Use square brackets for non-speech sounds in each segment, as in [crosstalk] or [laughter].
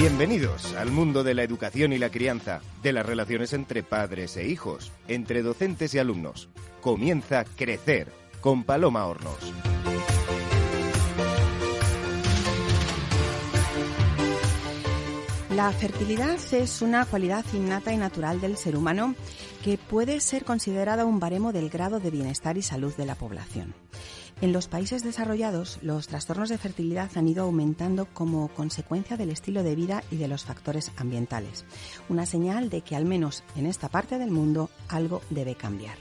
Bienvenidos al mundo de la educación y la crianza, de las relaciones entre padres e hijos, entre docentes y alumnos. Comienza Crecer con Paloma Hornos. La fertilidad es una cualidad innata y natural del ser humano que puede ser considerada un baremo del grado de bienestar y salud de la población. En los países desarrollados, los trastornos de fertilidad han ido aumentando como consecuencia del estilo de vida y de los factores ambientales, una señal de que al menos en esta parte del mundo algo debe cambiar.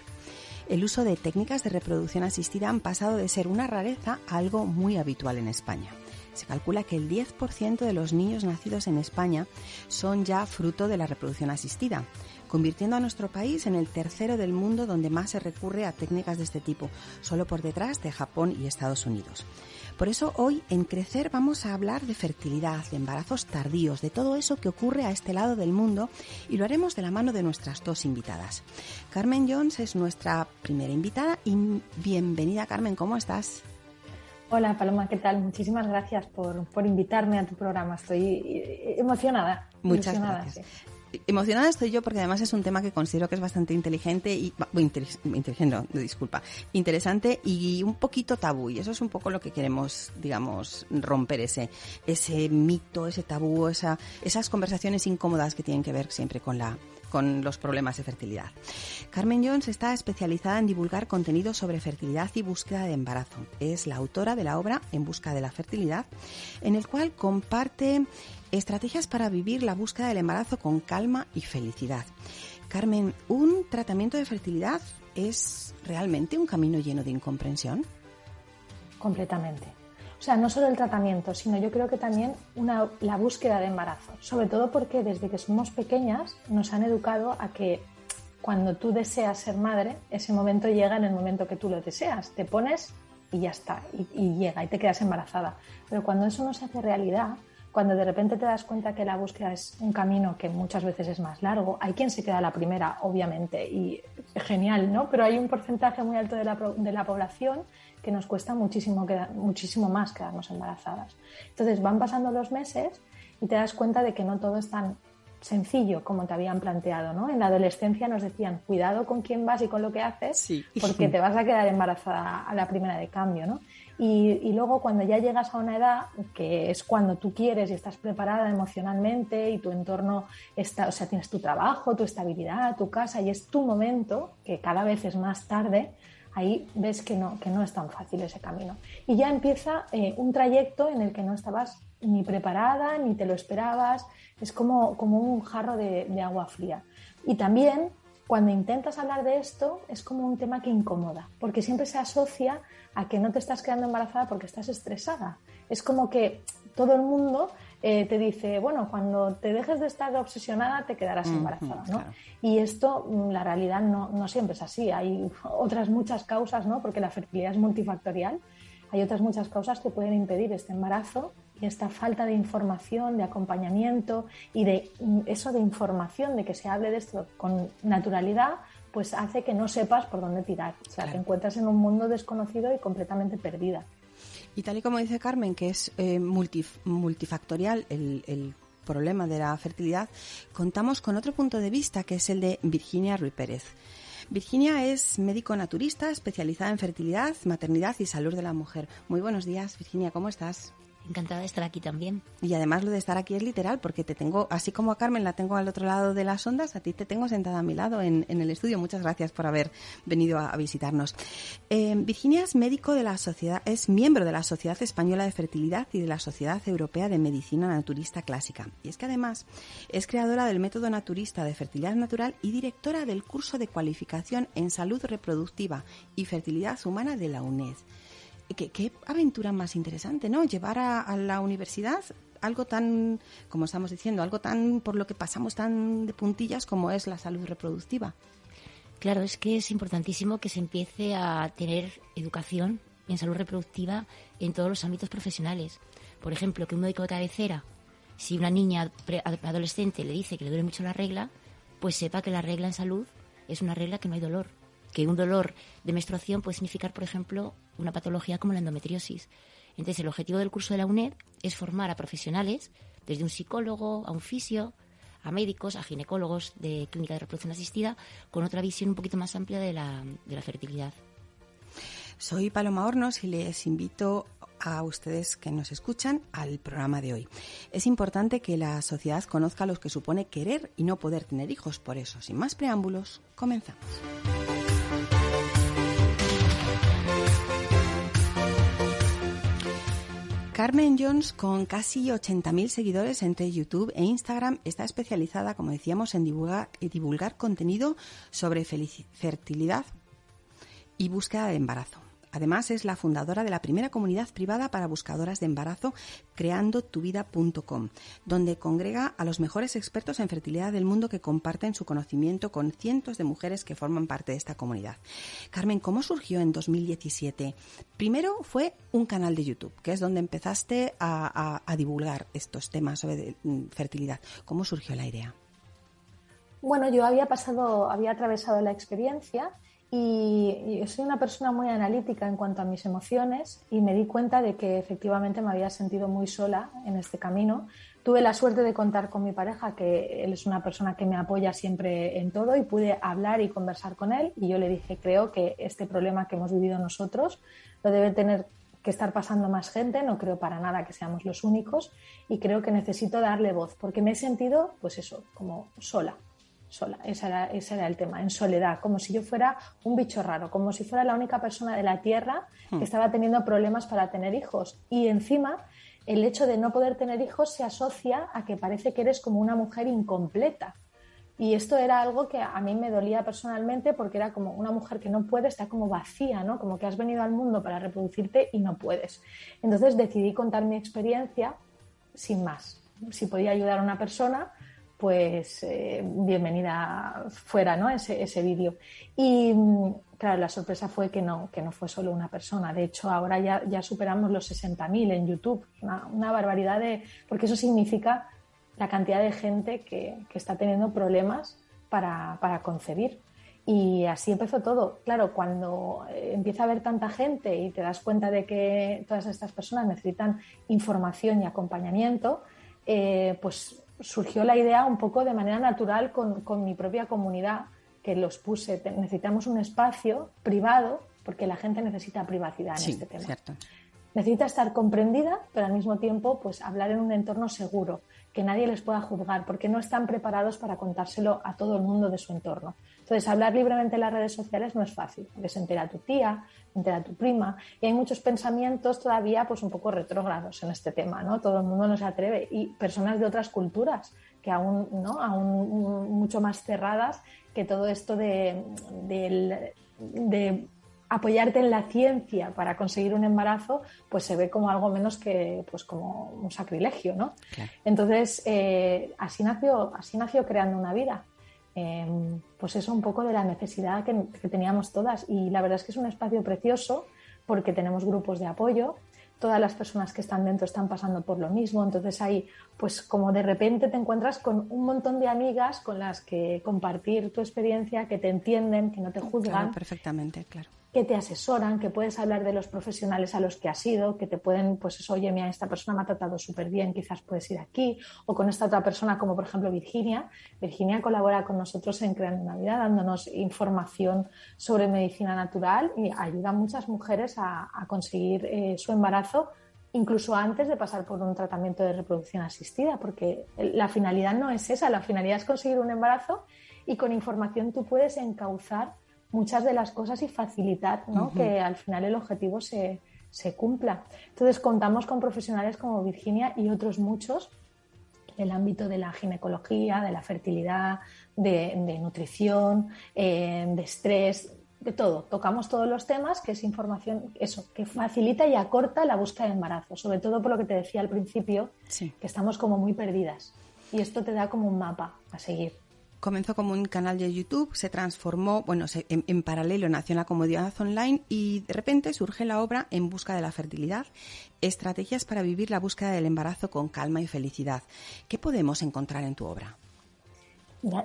El uso de técnicas de reproducción asistida han pasado de ser una rareza a algo muy habitual en España. Se calcula que el 10% de los niños nacidos en España son ya fruto de la reproducción asistida, convirtiendo a nuestro país en el tercero del mundo donde más se recurre a técnicas de este tipo, solo por detrás de Japón y Estados Unidos. Por eso hoy en Crecer vamos a hablar de fertilidad, de embarazos tardíos, de todo eso que ocurre a este lado del mundo y lo haremos de la mano de nuestras dos invitadas. Carmen Jones es nuestra primera invitada y bienvenida Carmen, ¿cómo estás? Hola Paloma, ¿qué tal? Muchísimas gracias por, invitarme a tu programa. Estoy emocionada. Muchas gracias. Emocionada estoy yo porque además es un tema que considero que es bastante inteligente y inteligente, disculpa, interesante y un poquito tabú y eso es un poco lo que queremos, digamos, romper ese ese mito, ese tabú, esa, esas conversaciones incómodas que tienen que ver siempre con la con los problemas de fertilidad. Carmen Jones está especializada en divulgar contenido sobre fertilidad y búsqueda de embarazo. Es la autora de la obra En busca de la fertilidad, en el cual comparte Estrategias para vivir la búsqueda del embarazo con calma y felicidad. Carmen, ¿un tratamiento de fertilidad es realmente un camino lleno de incomprensión? Completamente. O sea, no solo el tratamiento, sino yo creo que también la búsqueda de embarazo. Sobre todo porque desde que somos pequeñas nos han educado a que cuando tú deseas ser madre, ese momento llega en el momento que tú lo deseas. Te pones y ya está, y, y llega y te quedas embarazada. Pero cuando eso no se hace realidad, cuando de repente te das cuenta que la búsqueda es un camino que muchas veces es más largo, hay quien se queda la primera, obviamente, y genial, ¿no? Pero hay un porcentaje muy alto de la, de la población que nos cuesta muchísimo, muchísimo más quedarnos embarazadas. Entonces van pasando los meses y te das cuenta de que no todo es tan sencillo como te habían planteado, ¿no? En la adolescencia nos decían, cuidado con quién vas y con lo que haces, porque [laughs] te vas a quedar embarazada a la primera de cambio, ¿no? Y, luego cuando ya llegas a una edad, que es cuando tú quieres y estás preparada emocionalmente y tu entorno está, o sea, tienes tu trabajo, tu estabilidad, tu casa y es tu momento, que cada vez es más tarde, ahí ves que no, que no es tan fácil ese camino. Y ya empieza eh, un trayecto en el que no estabas ni preparada, ni te lo esperabas, es como, como un jarro de, de agua fría. Y también cuando intentas hablar de esto es como un tema que incomoda, porque siempre se asocia a que no te estás quedando embarazada porque estás estresada. Es como que todo el mundo eh, te dice, bueno, cuando te dejes de estar obsesionada te quedarás embarazada, ¿no? Y esto, mm, la realidad no, no, siempre es así. Hay [laughs] otras muchas causas, ¿no? Porque la fertilidad es multifactorial. Hay otras muchas causas que pueden impedir este embarazo y esta falta de información, de acompañamiento y de mm, eso de información, de que se hable de esto con naturalidad, pues hace que no sepas por dónde tirar. O sea, te encuentras en un mundo desconocido y completamente perdida. Y tal y como dice Carmen, que es eh, multifactorial el, problema de la fertilidad, contamos con otro punto de vista que es el de Virginia Ruiz Pérez. Virginia es médico naturista especializada en fertilidad, maternidad y salud de la mujer. Muy buenos días, Virginia, ¿cómo estás? Encantada de estar aquí también. Y además lo de estar aquí es literal, porque te tengo, así como a Carmen la tengo al otro lado de las ondas, a ti te tengo sentada a mi lado en, el estudio. Muchas gracias por haber venido a, visitarnos. Eh, Virginia es médico de la sociedad, es miembro de la Sociedad Española de Fertilidad y de la Sociedad Europea de Medicina Naturista Clásica. Y es que además es creadora del método naturista de fertilidad natural y directora del curso de cualificación en salud reproductiva y fertilidad humana de la UNED. ¿Qué, aventura más interesante, ¿no? Llevar a, la universidad algo tan, como estamos diciendo, algo tan por lo que pasamos tan de puntillas como es la salud reproductiva. Claro, es que es importantísimo que se empiece a tener educación en salud reproductiva en todos los ámbitos profesionales. Por ejemplo, que un médico de cabecera, si una niña adolescente le dice que le duele mucho la regla, pues sepa que la regla en salud es una regla que no hay dolor que un dolor de menstruación puede significar, por ejemplo, una patología como la endometriosis. Entonces, el objetivo del curso de la UNED es formar a profesionales desde un psicólogo a un fisio, a médicos, a ginecólogos de clínica de reproducción asistida, con otra visión un poquito más amplia de la, de la fertilidad. Soy Paloma Hornos y les invito a ustedes que nos escuchan al programa de hoy. Es importante que la sociedad conozca lo que supone querer y no poder tener hijos. Por eso, sin más preámbulos, comenzamos. Carmen Jones, con casi 80.000 seguidores entre YouTube e Instagram, está especializada, como decíamos, en divulgar, divulgar contenido sobre fertilidad y búsqueda de embarazo. Además, es la fundadora de la primera comunidad privada para buscadoras de embarazo, creandotuvida.com, donde congrega a los mejores expertos en fertilidad del mundo que comparten su conocimiento con cientos de mujeres que forman parte de esta comunidad. Carmen, ¿cómo surgió en 2017? Primero fue un canal de YouTube, que es donde empezaste a, a divulgar estos temas sobre mm, fertilidad. ¿Cómo surgió la idea? Bueno, yo había pasado, había atravesado la experiencia y, soy una persona muy analítica en cuanto a mis emociones y me di cuenta de que efectivamente me había sentido muy sola en este camino. Tuve la suerte de contar con mi pareja, que él es una persona que me apoya siempre en todo y pude hablar y conversar con él y yo le dije, creo que este problema que hemos vivido nosotros lo debe tener que estar pasando más gente, no creo para nada que seamos los únicos y creo que necesito darle voz porque me he sentido, pues eso, como sola sola. Ese era, ese era el tema, en soledad, como si yo fuera un bicho raro, como si fuera la única persona de la Tierra que hmm. estaba teniendo problemas para tener hijos. Y encima, el hecho de no poder tener hijos se asocia a que parece que eres como una mujer incompleta. Y esto era algo que a mí me dolía personalmente porque era como una mujer que no puede, está como vacía, ¿no? Como que has venido al mundo para reproducirte y no puedes. Entonces decidí contar mi experiencia sin más. Si podía ayudar a una persona, pues eh, bienvenida fuera ¿no? ese, ese vídeo. Y claro, la sorpresa fue que no, que no fue solo una persona. De hecho, ahora ya, ya superamos los 60.000 en YouTube. Una, una, barbaridad de... porque eso significa la cantidad de gente que, que está teniendo problemas para, para, concebir. Y así empezó todo. Claro, cuando eh, empieza a haber tanta gente y te das cuenta de que todas estas personas necesitan información y acompañamiento, eh, pues surgió la idea un poco de manera natural con, con mi propia comunidad, que los puse. Necesitamos un espacio privado, porque la gente necesita privacidad en este tema. Necesita estar comprendida, pero al mismo tiempo, pues hablar en un entorno seguro, que nadie les pueda juzgar, porque no están preparados para contárselo a todo el mundo de su entorno. Entonces, hablar libremente en las redes sociales no es fácil, porque se entera tu tía, se entera tu prima, y hay muchos pensamientos todavía pues un poco retrógrados en este tema, ¿no? Todo el mundo no se atreve, y personas de otras culturas que aún, ¿no? aún mucho más cerradas que todo esto de, de apoyarte en la ciencia para conseguir un embarazo, pues se ve como algo menos que pues como un sacrilegio, ¿no? Entonces, eh, así, nació, así nació creando una vida. Em, pues eso un poco de la necesidad que, teníamos todas. Y la verdad es que es un espacio precioso porque tenemos grupos de apoyo, todas las personas que están dentro están pasando por lo mismo, entonces ahí pues como de repente te encuentras con un montón de amigas con las que compartir tu experiencia, que te entienden, que no te juzgan. perfectamente, claro que te asesoran, que puedes hablar de los profesionales a los que has ido, que te pueden, pues eso, oye, mira, esta persona me ha tratado súper bien, quizás puedes ir aquí, o con esta otra persona, como por ejemplo Virginia. Virginia colabora con nosotros en Creando una Vida, dándonos información sobre medicina natural y ayuda a muchas mujeres a, conseguir eh, su embarazo incluso antes de pasar por un tratamiento de reproducción asistida, porque la finalidad no es esa, la finalidad es conseguir un embarazo y con información tú puedes encauzar muchas de las cosas y facilitar que al final el objetivo se, cumpla. Entonces contamos con profesionales como Virginia y otros muchos del ámbito de la ginecología, de la fertilidad, de, nutrición, eh, de estrés, de todo. Tocamos todos los temas, que es información, eso, que facilita y acorta la búsqueda de embarazo, sobre todo por lo que te decía al principio, que estamos como muy perdidas. Y esto te da como un mapa a seguir comenzó como un canal de YouTube, se transformó, bueno, en, paralelo nació en la comodidad online y de repente surge la obra En busca de la fertilidad, estrategias para vivir la búsqueda del embarazo con calma y felicidad. ¿Qué podemos encontrar en tu obra?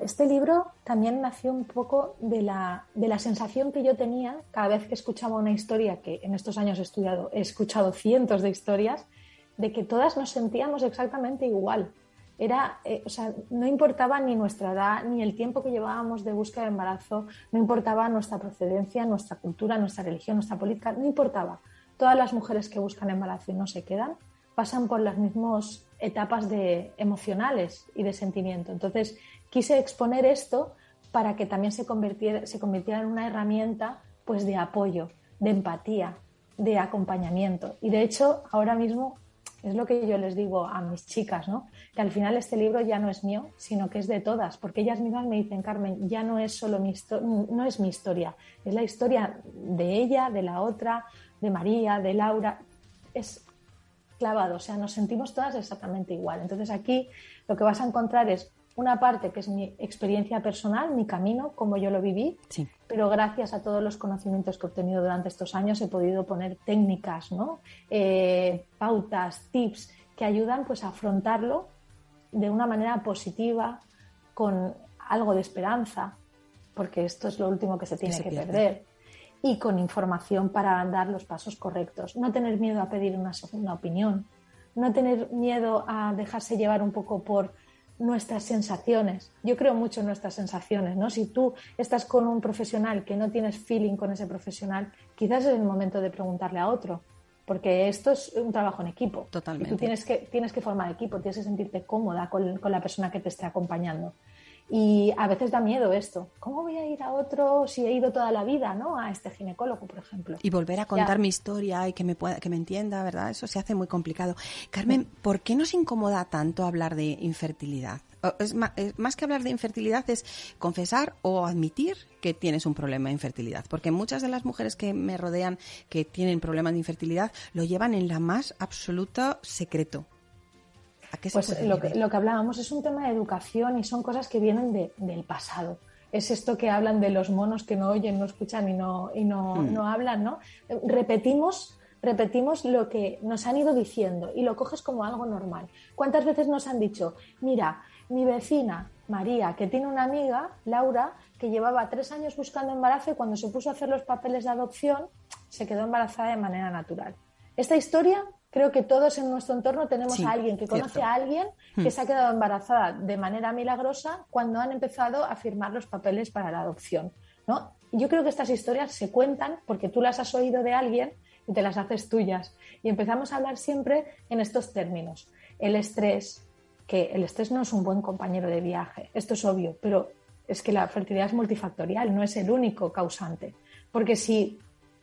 este libro también nació un poco de la, de la sensación que yo tenía cada vez que escuchaba una historia, que en estos años he estudiado, he escuchado cientos de historias, de que todas nos sentíamos exactamente igual. Era, eh, o sea, no importaba ni nuestra edad, ni el tiempo que llevábamos de búsqueda de embarazo, no importaba nuestra procedencia, nuestra cultura, nuestra religión, nuestra política, no importaba. Todas las mujeres que buscan embarazo y no se quedan pasan por las mismas etapas de emocionales y de sentimiento. Entonces, quise exponer esto para que también se convirtiera, se convirtiera en una herramienta pues, de apoyo, de empatía, de acompañamiento. Y de hecho, ahora mismo es lo que yo les digo a mis chicas, ¿no? Que al final este libro ya no es mío, sino que es de todas, porque ellas mismas me dicen, Carmen, ya no es solo mi no es mi historia, es la historia de ella, de la otra, de María, de Laura. Es clavado, o sea, nos sentimos todas exactamente igual. Entonces aquí lo que vas a encontrar es una parte que es mi experiencia personal, mi camino, como yo lo viví, pero gracias a todos los conocimientos que he obtenido durante estos años he podido poner técnicas, ¿no? Eh, pautas, tips que ayudan pues, a afrontarlo de una manera positiva, con algo de esperanza, porque esto es lo último que se tiene que, perder, y con información para dar los pasos correctos. No tener miedo a pedir una segunda opinión, no tener miedo a dejarse llevar un poco por nuestras sensaciones. Yo creo mucho en nuestras sensaciones, ¿no? Si tú estás con un profesional que no tienes feeling con ese profesional, quizás es el momento de preguntarle a otro, porque esto es un trabajo en equipo. Totalmente. tú tienes que, tienes que formar equipo, tienes que sentirte cómoda con, con la persona que te esté acompañando. Y a veces da miedo esto. ¿Cómo voy a ir a otro si he ido toda la vida, ¿no? A este ginecólogo, por ejemplo. Y volver a contar mi historia y que me pueda, que me entienda, ¿verdad? Eso se hace muy complicado. Carmen, ¿por qué nos incomoda tanto hablar de infertilidad? Es más, más, que hablar de infertilidad es confesar o admitir que tienes un problema de infertilidad. Porque muchas de las mujeres que me rodean que tienen problemas de infertilidad lo llevan en la más absoluta secreto pues lo que, lo que, hablábamos es un tema de educación y son cosas que vienen del pasado. Es esto que hablan de los monos que no oyen, no escuchan y no, y no, hmm. no hablan, ¿no? Repetimos repetimos lo que nos han ido diciendo y lo coges como algo normal. ¿Cuántas veces nos han dicho, mira, mi vecina María, que tiene una amiga, Laura, que llevaba tres años buscando embarazo y cuando se puso a hacer los papeles de adopción se quedó embarazada de manera natural? Esta historia creo que todos en nuestro entorno tenemos a alguien que conoce a alguien que hmm. se ha quedado embarazada de manera milagrosa cuando han empezado a firmar los papeles para la adopción. ¿no? Yo creo que estas historias se cuentan porque tú las has oído de alguien y te las haces tuyas. Y empezamos a hablar siempre en estos términos. El estrés, que el estrés no es un buen compañero de viaje, esto es obvio, pero es que la fertilidad es multifactorial, no es el único causante. Porque si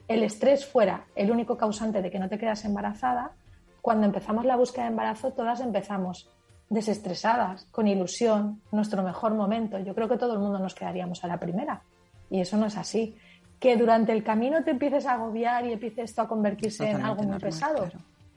el estrés fuera el único causante de que no te quedas embarazada, cuando empezamos la búsqueda de embarazo, todas empezamos desestresadas, con ilusión, nuestro mejor momento. Yo creo que todo el mundo nos quedaríamos a la primera. Y eso no es así. Que durante el camino te empieces a agobiar y empiece esto a convertirse en algo muy pesado.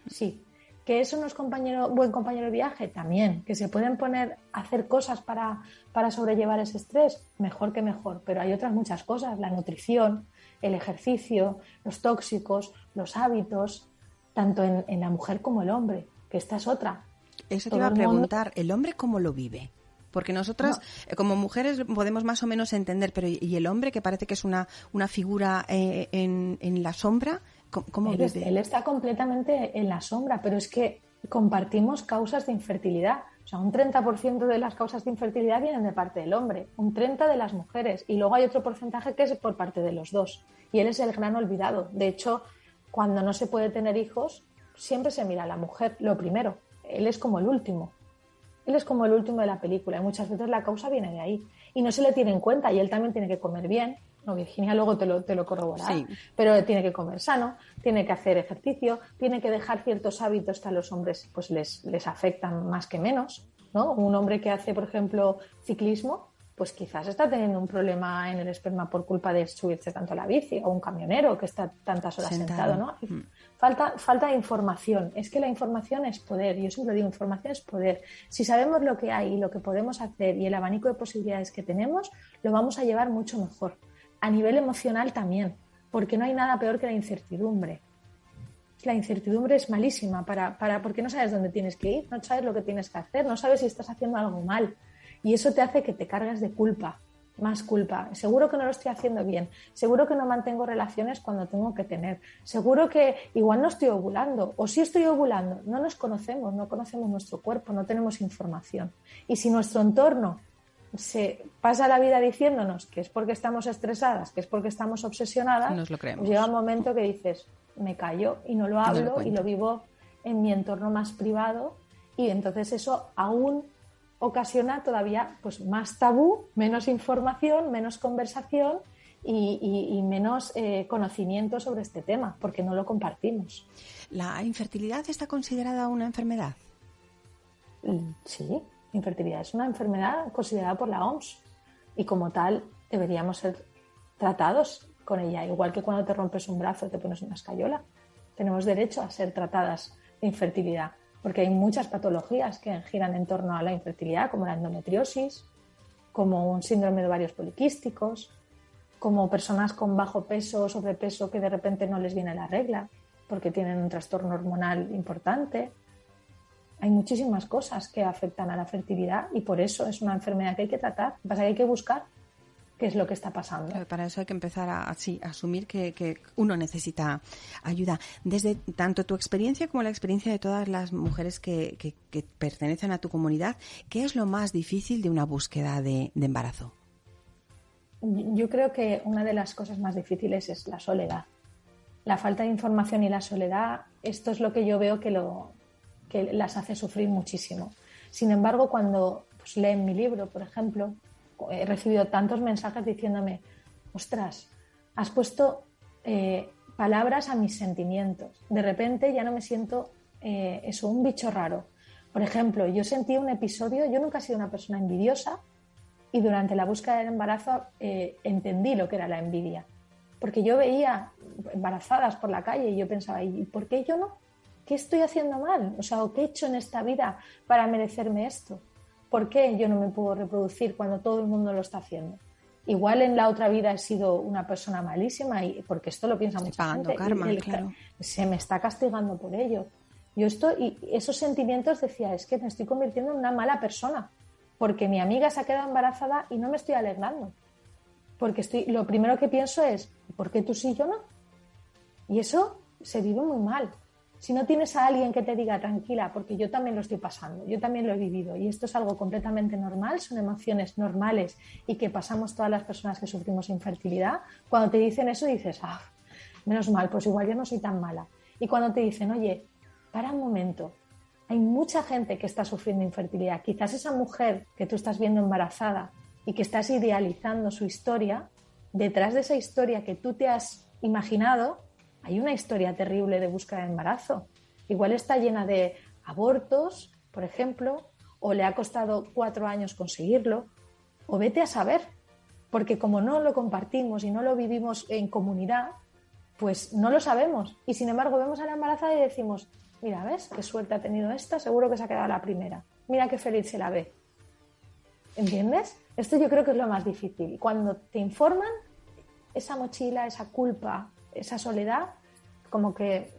Sí. Que eso no es compañero, buen compañero de viaje, también. Que se pueden poner a hacer cosas para, para sobrellevar ese estrés, mejor que mejor. Pero hay otras muchas cosas, la nutrición, el ejercicio, los tóxicos, los hábitos, tanto en, la mujer como el hombre, que esta es otra. Eso te iba a preguntar, ¿el hombre cómo lo vive? Porque nosotras, eh, como mujeres, podemos más o menos entender, pero ¿y el hombre que parece que es una, una figura eh, en, en, la sombra? ¿Cómo, él, vive? él está completamente en la sombra, pero es que compartimos causas de infertilidad. O sea, un 30% de las causas de infertilidad vienen de parte del hombre, un 30% de las mujeres, y luego hay otro porcentaje que es por parte de los dos. Y él es el gran olvidado. De hecho, cuando no se puede tener hijos, siempre se mira a la mujer, lo primero. Él es como el último. Él es como el último de la película y muchas veces la causa viene de ahí. Y no se le tiene en cuenta y él también tiene que comer bien. No, Virginia luego te lo, te lo corroborará. Pero tiene que comer sano, tiene que hacer ejercicio, tiene que dejar ciertos hábitos que a los hombres pues les, les afectan más que menos. ¿no? Un hombre que hace, por ejemplo, ciclismo, pues quizás está teniendo un problema en el esperma por culpa de subirse tanto a la bici o un camionero que está tantas horas sentado, ¿no? Mm. Falta, falta de información. Es que la información es poder. Yo siempre digo, información es poder. Si sabemos lo que hay y lo que podemos hacer y el abanico de posibilidades que tenemos, lo vamos a llevar mucho mejor. A nivel emocional también, porque no hay nada peor que la incertidumbre. La incertidumbre es malísima para, para, porque no sabes dónde tienes que ir, no sabes lo que tienes que hacer, no sabes si estás haciendo algo mal y eso te hace que te cargas de culpa. más culpa. Seguro que no lo estoy haciendo bien. Seguro que no mantengo relaciones cuando tengo que tener. Seguro que igual no estoy ovulando. O sí estoy ovulando. No nos conocemos, no conocemos nuestro cuerpo, no tenemos información. Y si nuestro entorno se pasa la vida diciéndonos que es porque estamos estresadas, que es porque estamos obsesionadas, nos lo creemos. llega un momento que dices, me callo y no lo hablo y lo vivo en mi entorno más privado y entonces eso aún ocasiona todavía pues, más tabú, menos información, menos conversación y, menos eh, conocimiento sobre este tema, porque no lo compartimos. ¿La infertilidad está considerada una enfermedad? Mm, sí, infertilidad es una enfermedad considerada por la OMS y como tal deberíamos ser tratados con ella, igual que cuando te rompes un brazo te pones una escayola. Tenemos derecho a ser tratadas de infertilidad porque hay muchas patologías que giran en torno a la infertilidad, como la endometriosis, como un síndrome de ovarios poliquísticos, como personas con bajo peso o sobrepeso que de repente no les viene la regla porque tienen un trastorno hormonal importante. Hay muchísimas cosas que afectan a la fertilidad y por eso es una enfermedad que hay que tratar. Pasa que hay que buscar qué es lo que está pasando. Para eso hay que empezar a, asumir que, uno necesita ayuda. Desde tanto tu experiencia como la experiencia de todas las mujeres que, pertenecen a tu comunidad, ¿qué es lo más difícil de una búsqueda de, embarazo? Yo creo que una de las cosas más difíciles es la soledad. La falta de información y la soledad, esto es lo que yo veo que, lo, que las hace sufrir muchísimo. Sin embargo, cuando pues, leen mi libro, por ejemplo, he recibido tantos mensajes diciéndome, ostras, has puesto eh, palabras a mis sentimientos. De repente ya no me siento eh, eso, un bicho raro. Por ejemplo, yo sentí un episodio, yo nunca he sido una persona envidiosa y durante la búsqueda del embarazo eh, entendí lo que era la envidia. Porque yo veía embarazadas por la calle y yo pensaba, ¿y por qué yo no? ¿Qué estoy haciendo mal? O sea, ¿qué he hecho en esta vida para merecerme esto? ¿Por qué yo no me puedo reproducir cuando todo el mundo lo está haciendo? Igual en la otra vida he sido una persona malísima y porque esto lo piensa mucha gente. Karma, claro. Se me está castigando por ello. Yo estoy, y esos sentimientos decía, es que me estoy convirtiendo en una mala persona, porque mi amiga se ha quedado embarazada y no me estoy alegrando. Porque estoy, lo primero que pienso es, ¿por qué tú sí y yo no? Y eso se vive muy mal si no tienes a alguien que te diga tranquila, porque yo también lo estoy pasando, yo también lo he vivido y esto es algo completamente normal, son emociones normales y que pasamos todas las personas que sufrimos infertilidad, cuando te dicen eso dices, ah, menos mal, pues igual yo no soy tan mala. Y cuando te dicen, oye, para un momento, hay mucha gente que está sufriendo infertilidad, quizás esa mujer que tú estás viendo embarazada y que estás idealizando su historia, detrás de esa historia que tú te has imaginado, hay una historia terrible de búsqueda de embarazo. Igual está llena de abortos, por ejemplo, o le ha costado cuatro años conseguirlo, o vete a saber, porque como no lo compartimos y no lo vivimos en comunidad, pues no lo sabemos. Y sin embargo vemos a la embarazada y decimos, mira, ¿ves qué suerte ha tenido esta? Seguro que se ha quedado la primera. Mira qué feliz se la ve. ¿Entiendes? Esto yo creo que es lo más difícil. Cuando te informan, esa mochila, esa culpa, esa soledad como que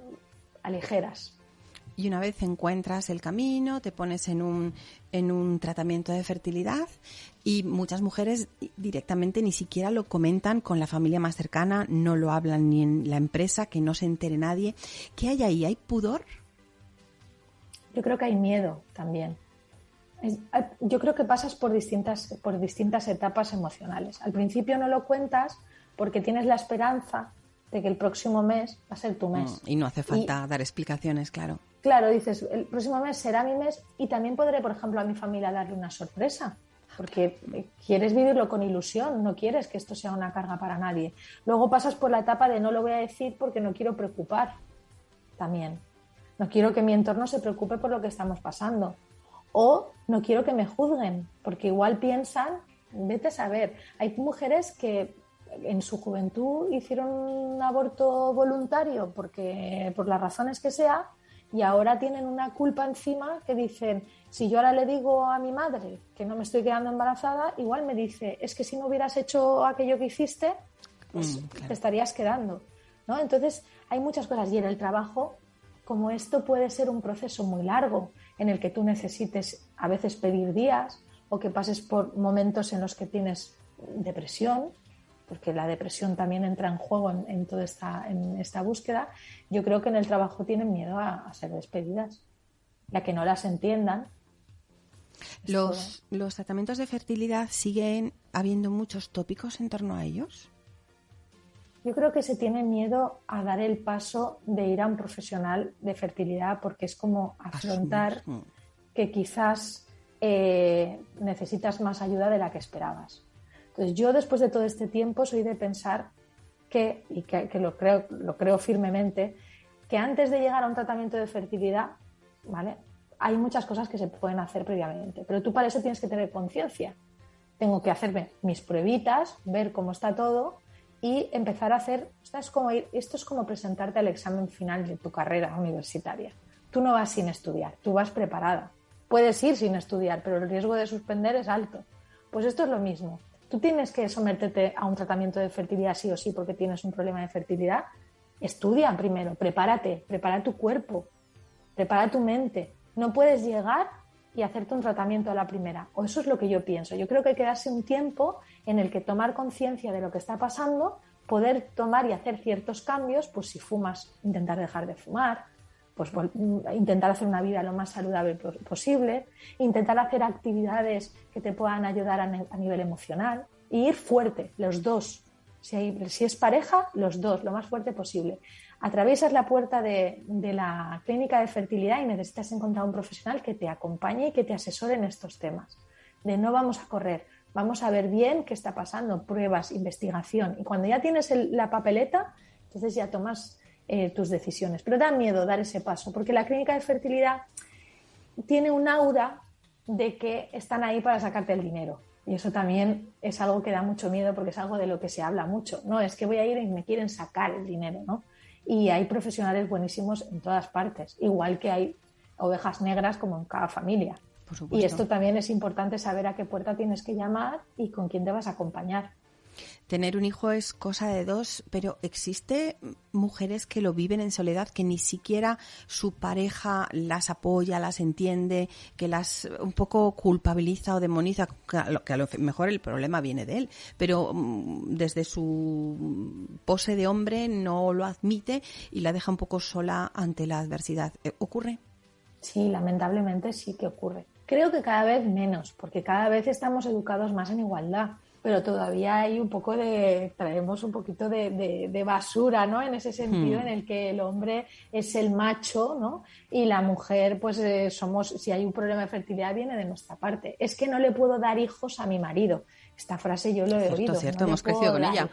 aligeras. Y una vez encuentras el camino, te pones en un, en un tratamiento de fertilidad y muchas mujeres directamente ni siquiera lo comentan con la familia más cercana, no lo hablan ni en la empresa, que no se entere nadie. ¿Qué hay ahí? ¿Hay pudor? Yo creo que hay miedo también. yo creo que pasas por distintas, por distintas etapas emocionales. Al principio no lo cuentas porque tienes la esperanza de que el próximo mes va a ser tu mes. Mm, y no hace falta dar explicaciones, claro. Claro, dices, el próximo mes será mi mes y también podré, por ejemplo, a mi familia darle una sorpresa, porque quieres vivirlo con ilusión, no quieres que esto sea una carga para nadie. Luego pasas por la etapa de no lo voy a decir porque no quiero preocupar también. No quiero que mi entorno se preocupe por lo que estamos pasando. O no quiero que me juzguen, porque igual piensan, vete a saber, hay mujeres que en su juventud hicieron un aborto voluntario porque por las razones que sea y ahora tienen una culpa encima que dicen, si yo ahora le digo a mi madre que no me estoy quedando embarazada, igual me dice, es que si no hubieras hecho aquello que hiciste, pues mm, te estarías quedando. ¿no? Entonces, hay muchas cosas y en el trabajo, como esto puede ser un proceso muy largo en el que tú necesites a veces pedir días o que pases por momentos en los que tienes depresión, porque la depresión también entra en juego en, toda esta, en esta búsqueda, yo creo que en el trabajo tienen miedo a, ser despedidas, ya que no las entiendan. Los, ¿Los tratamientos de fertilidad siguen habiendo muchos tópicos en torno a ellos? Yo creo que se tiene miedo a dar el paso de ir a un profesional de fertilidad porque es como afrontar que quizás eh, necesitas más ayuda de la que esperabas. Entonces yo después de todo este tiempo soy de pensar que, y que, lo, creo, lo creo firmemente, que antes de llegar a un tratamiento de fertilidad, ¿vale? Hay muchas cosas que se pueden hacer previamente, pero tú para eso tienes que tener conciencia. Tengo que hacerme mis pruebitas, ver cómo está todo y empezar a hacer, esto es como, presentarte al examen final de tu carrera universitaria. Tú no vas sin estudiar, tú vas preparada. Puedes ir sin estudiar, pero el riesgo de suspender es alto. Pues esto es lo mismo. Tú tienes que someterte a un tratamiento de fertilidad sí o sí porque tienes un problema de fertilidad. Estudia primero, prepárate, prepara tu cuerpo, prepara tu mente. No puedes llegar y hacerte un tratamiento a la primera. O eso es lo que yo pienso. Yo creo que hay que darse un tiempo en el que tomar conciencia de lo que está pasando, poder tomar y hacer ciertos cambios, pues si fumas, intentar dejar de fumar, pues intentar hacer una vida lo más saludable posible, intentar hacer actividades que te puedan ayudar a, nivel emocional e ir fuerte, los dos. Si, si, es pareja, los dos, lo más fuerte posible. Atraviesas la puerta de, de, la clínica de fertilidad y necesitas encontrar un profesional que te acompañe y que te asesore en estos temas. De no vamos a correr, vamos a ver bien qué está pasando, pruebas, investigación. Y cuando ya tienes la papeleta, entonces ya tomas eh, tus decisiones. Pero da miedo dar ese paso, porque la clínica de fertilidad tiene un aura de que están ahí para sacarte el dinero. Y eso también es algo que da mucho miedo porque es algo de lo que se habla mucho. No, es que voy a ir y me quieren sacar el dinero, ¿no? Y hay profesionales buenísimos en todas partes, igual que hay ovejas negras como en cada familia. Y esto también es importante saber a qué puerta tienes que llamar y con quién te vas a acompañar. Tener un hijo es cosa de dos, pero existe mujeres que lo viven en soledad, que ni siquiera su pareja las apoya, las entiende, que las un poco culpabiliza o demoniza, que a lo, mejor el problema viene de él, pero mm, desde su pose de hombre no lo admite y la deja un poco sola ante la adversidad. ¿Ocurre? Sí, lamentablemente sí que ocurre. Creo que cada vez menos, porque cada vez estamos educados más en igualdad, pero todavía hay un poco de, traemos un poquito de, basura, ¿no? En ese sentido, hmm. en el que el hombre es el macho, ¿no? Y la mujer, pues eh, somos, si hay un problema de fertilidad, viene de nuestra parte. Es que no le puedo dar hijos a mi marido. Esta frase yo lo he oído. Cierto, hemos crecido con ella.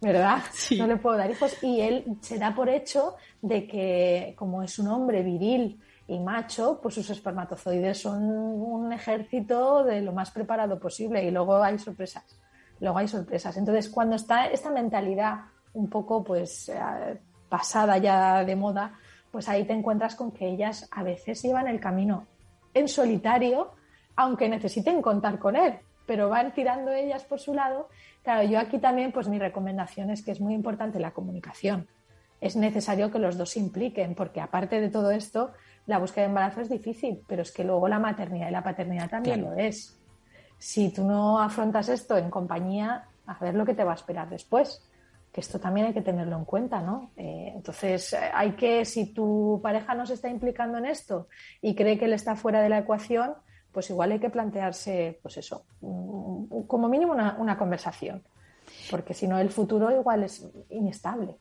¿Verdad? [laughs] No le puedo dar hijos. Y él se da por hecho de que, como es un hombre viril, y macho, pues sus espermatozoides son un ejército de lo más preparado posible y luego hay sorpresas. Luego hay sorpresas. Entonces, cuando está esta mentalidad un poco pues eh, pasada ya de moda, pues ahí te encuentras con que ellas a veces llevan el camino en solitario, aunque necesiten contar con él, pero van tirando ellas por su lado. Claro, yo aquí también, pues mi recomendación es que es muy importante la comunicación. Es necesario que los dos se impliquen, porque aparte de todo esto, la búsqueda de embarazo es difícil, pero es que luego la maternidad y la paternidad también lo es. Si tú no afrontas esto en compañía, a ver lo que te va a esperar después. Que esto también hay que tenerlo en cuenta, ¿no? Eh, entonces, hay que, si tu pareja no se está implicando en esto y cree que él está fuera de la ecuación, pues igual hay que plantearse, pues eso, como mínimo una, una conversación. Porque si no, el futuro igual es inestable.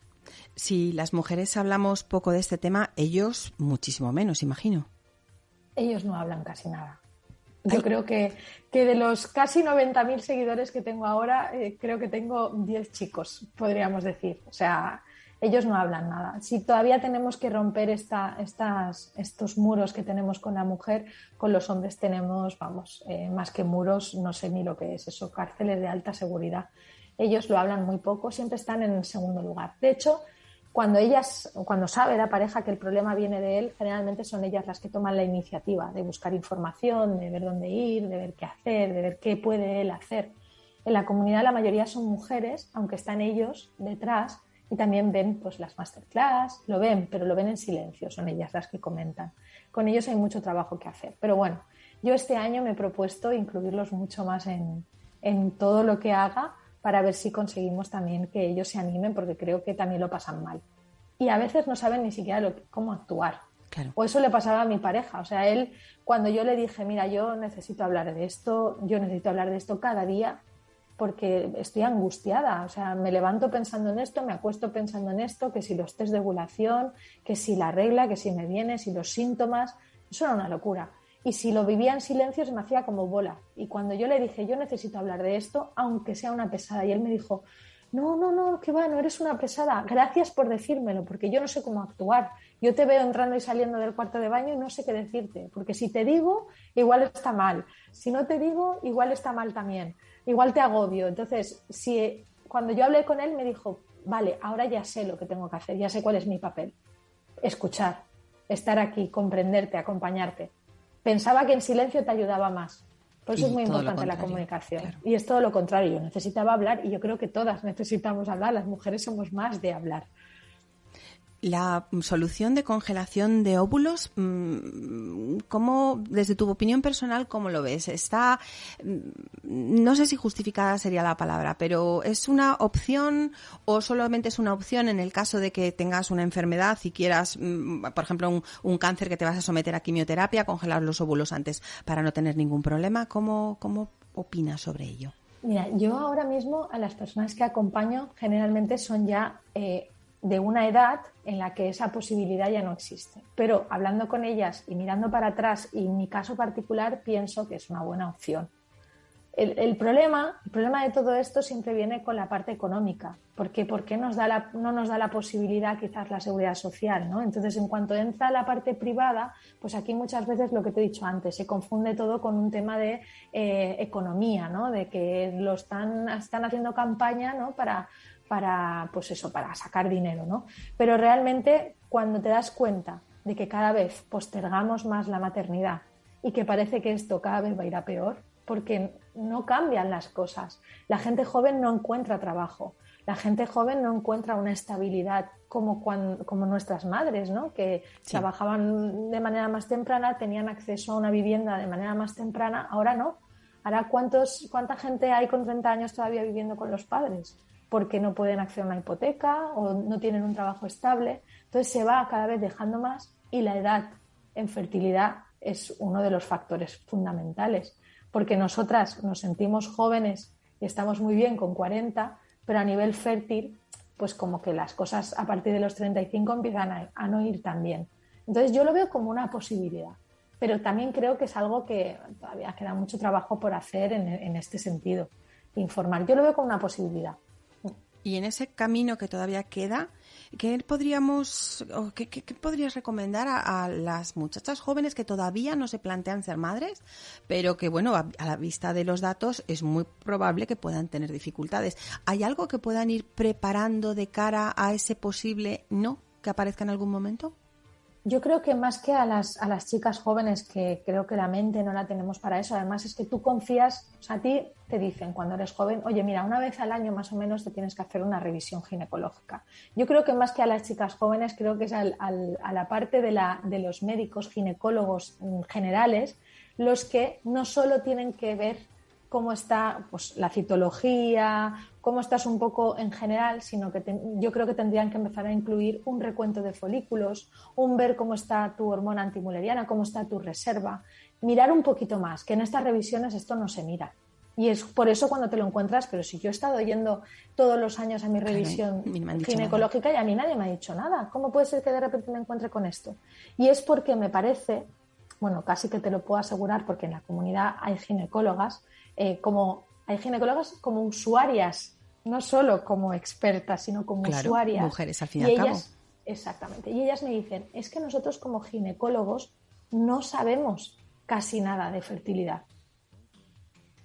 Si las mujeres hablamos poco de este tema, ellos muchísimo menos, imagino. Ellos no hablan casi nada. Yo creo que, que, de los casi 90.000 seguidores que tengo ahora, eh, creo que tengo 10 chicos, podríamos decir. O sea, ellos no hablan nada. Si todavía tenemos que romper esta, estas, estos muros que tenemos con la mujer, con los hombres tenemos, vamos, eh, más que muros, no sé ni lo que es eso, cárceles de alta seguridad ellos lo hablan muy poco, siempre están en segundo lugar. De hecho, cuando ellas, cuando sabe la pareja que el problema viene de él, generalmente son ellas las que toman la iniciativa de buscar información, de ver dónde ir, de ver qué hacer, de ver qué puede él hacer. En la comunidad la mayoría son mujeres, aunque están ellos detrás y también ven pues las masterclass, lo ven, pero lo ven en silencio, son ellas las que comentan. Con ellos hay mucho trabajo que hacer. Pero bueno, yo este año me he propuesto incluirlos mucho más en, en todo lo que haga para ver si conseguimos también que ellos se animen, porque creo que también lo pasan mal. Y a veces no saben ni siquiera cómo actuar. O eso le pasaba a mi pareja. O sea, él, cuando yo le dije, mira, yo necesito hablar de esto, yo necesito hablar de esto cada día, porque estoy angustiada. O sea, me levanto pensando en esto, me acuesto pensando en esto, que si los test de ovulación, que si la regla, que si me viene, si los síntomas. Eso era una locura. Y si lo vivía en silencio se me hacía como bola. Y cuando yo le dije, yo necesito hablar de esto, aunque sea una pesada, y él me dijo, no, no, no, que va, no eres una pesada. Gracias por decírmelo, porque yo no sé cómo actuar. Yo te veo entrando y saliendo del cuarto de baño y no sé qué decirte, porque si te digo, igual está mal. Si no te digo, igual está mal también igual te agobio. Entonces, si cuando yo hablé con él me dijo, vale, ahora ya sé lo que tengo que hacer, ya sé cuál es mi papel. Escuchar, estar aquí, comprenderte, acompañarte. Pensaba que en silencio te ayudaba más. Por eso es muy importante la comunicación. Y es todo lo contrario. Yo necesitaba hablar y yo creo que todas necesitamos hablar. Las mujeres somos más de hablar. La solución de congelación de óvulos, mm, ¿cómo, desde tu opinión personal, cómo lo ves? Está, mm, no sé si justificada sería la palabra, pero ¿es una opción o solamente es una opción en el caso de que tengas una enfermedad y quieras, mm, por ejemplo, un, cáncer que te vas a someter a quimioterapia, congelar los óvulos antes para no tener ningún problema? ¿Cómo, cómo opinas sobre ello? Mira, yo ahora mismo a las personas que acompaño generalmente son ya eh, de una edad en la que esa posibilidad ya no existe. Pero hablando con ellas y mirando para atrás, y en mi caso particular, pienso que es una buena opción. El, problema, el problema de todo esto siempre viene con la parte económica, porque ¿por qué nos da no nos da la posibilidad quizás la seguridad social? ¿no? Entonces, en cuanto entra la parte privada, pues aquí muchas veces lo que te he dicho antes, se confunde todo con un tema de eh, economía, ¿no? de que lo están, están haciendo campaña ¿no? para, para, pues eso, para sacar dinero, ¿no? Pero realmente cuando te das cuenta de que cada vez postergamos más la maternidad y que parece que esto cada vez va a ir a peor, porque no cambian las cosas. La gente joven no encuentra trabajo, la gente joven no encuentra una estabilidad como, como nuestras madres, ¿no? que trabajaban de manera más temprana, tenían acceso a una vivienda de manera más temprana, ahora no. Ahora, ¿cuántos, ¿cuánta gente hay con 30 años todavía viviendo con los padres? Porque no pueden acceder a una hipoteca o no tienen un trabajo estable. Entonces se va cada vez dejando más y la edad en fertilidad es uno de los factores fundamentales, porque nosotras nos sentimos jóvenes y estamos muy bien con 40, pero a nivel fértil, pues como que las cosas a partir de los 35 empiezan a, no ir tan bien. Entonces yo lo veo como una posibilidad, pero también creo que es algo que todavía queda mucho trabajo por hacer en, en este sentido, informar. Yo lo veo como una posibilidad. Y en ese camino que todavía queda, ¿qué podríamos, qué, podrías recomendar a, las muchachas jóvenes que todavía no se plantean ser madres, pero que, bueno, a, la vista de los datos es muy probable que puedan tener dificultades? ¿Hay algo que puedan ir preparando de cara a ese posible no que aparezca en algún momento? Yo creo que más que a las, a las chicas jóvenes, que creo que la mente no la tenemos para eso, además es que tú confías, o sea, a ti te dicen cuando eres joven, oye, mira, una vez al año más o menos te tienes que hacer una revisión ginecológica. Yo creo que más que a las chicas jóvenes, creo que es al, a la parte de, la, de los médicos ginecólogos generales los que no solo tienen que ver cómo está pues, la citología, cómo estás un poco en general, sino que yo creo que tendrían que empezar a incluir un recuento de folículos, un ver cómo está tu hormona antimuleriana, cómo está tu reserva, mirar un poquito más, que en estas revisiones esto no se mira. Y es por eso cuando te lo encuentras, pero si yo he estado yendo todos los años a mi revisión ginecológica y a mí nadie me ha dicho nada, ¿cómo puede ser que de repente me encuentre con esto? Y es porque me parece, bueno, casi que te lo puedo asegurar porque en la comunidad hay ginecólogas, eh, como hay ginecólogas como usuarias, no solo como expertas, sino como usuarias. Mujeres al fin y, al cabo. Exactamente. Y ellas me dicen, es que nosotros como ginecólogos no sabemos casi nada de fertilidad.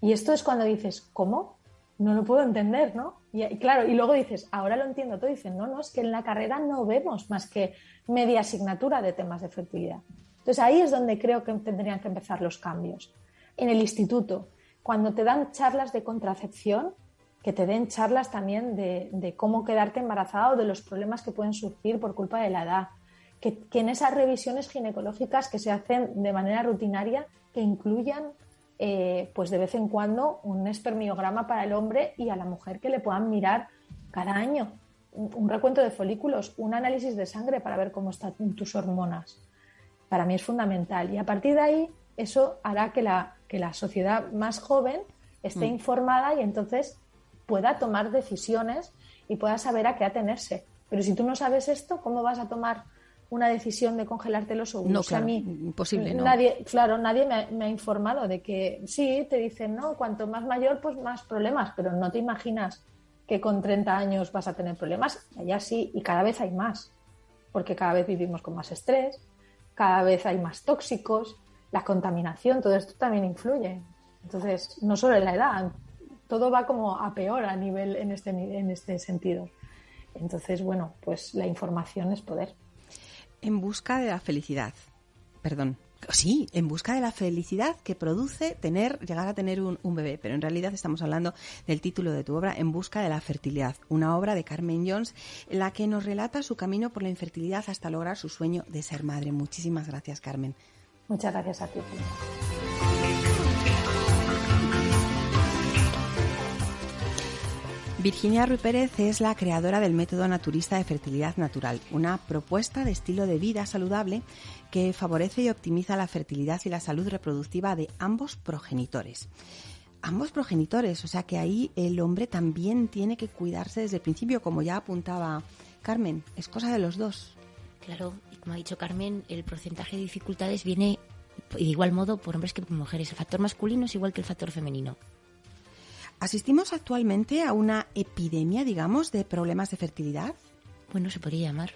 Y esto es cuando dices, ¿cómo? No lo puedo entender, ¿no? Y, claro, y luego dices, ahora lo entiendo todo. Dicen, no, no, es que en la carrera no vemos más que media asignatura de temas de fertilidad. Entonces ahí es donde creo que tendrían que empezar los cambios. En el instituto, cuando te dan charlas de contracepción, que te den charlas también de, cómo quedarte embarazada o de los problemas que pueden surgir por culpa de la edad. Que, en esas revisiones ginecológicas que se hacen de manera rutinaria, que incluyan eh, pues de vez en cuando un espermiograma para el hombre y a la mujer que le puedan mirar cada año un, recuento de folículos, un análisis de sangre para ver cómo están tus hormonas. Para mí es fundamental y a partir de ahí eso hará que la, que la sociedad más joven esté mm. informada y entonces pueda tomar decisiones y pueda saber a qué atenerse. Pero si tú no sabes esto, ¿cómo vas a tomar una decisión de congelarte los óvulos? No, claro, imposible, no. Nadie, claro, nadie me ha, informado de que sí, te dicen, no, cuanto más mayor, pues más problemas, pero no te imaginas que con 30 años vas a tener problemas. Allá sí, y cada vez hay más, porque cada vez vivimos con más estrés, cada vez hay más tóxicos, la contaminación, todo esto también influye. Entonces, no solo en la edad, todo va como a peor a nivel en este, en este sentido. Entonces, bueno, pues la información es poder. En busca de la felicidad. Perdón. Sí, en busca de la felicidad que produce tener, llegar a tener un, bebé. Pero en realidad estamos hablando del título de tu obra, En busca de la fertilidad, una obra de Carmen Jones, la que nos relata su camino por la infertilidad hasta lograr su sueño de ser madre. Muchísimas gracias, Carmen. Muchas gracias a ti. Virginia Ruy Pérez es la creadora del método naturista de fertilidad natural, una propuesta de estilo de vida saludable que favorece y optimiza la fertilidad y la salud reproductiva de ambos progenitores. Ambos progenitores, o sea que ahí el hombre también tiene que cuidarse desde el principio, como ya apuntaba Carmen, es cosa de los dos. Claro, y como ha dicho Carmen, el porcentaje de dificultades viene de igual modo por hombres que por mujeres. El factor masculino es igual que el factor femenino. ¿Asistimos actualmente a una epidemia, digamos, de problemas de fertilidad? Bueno, se podría llamar.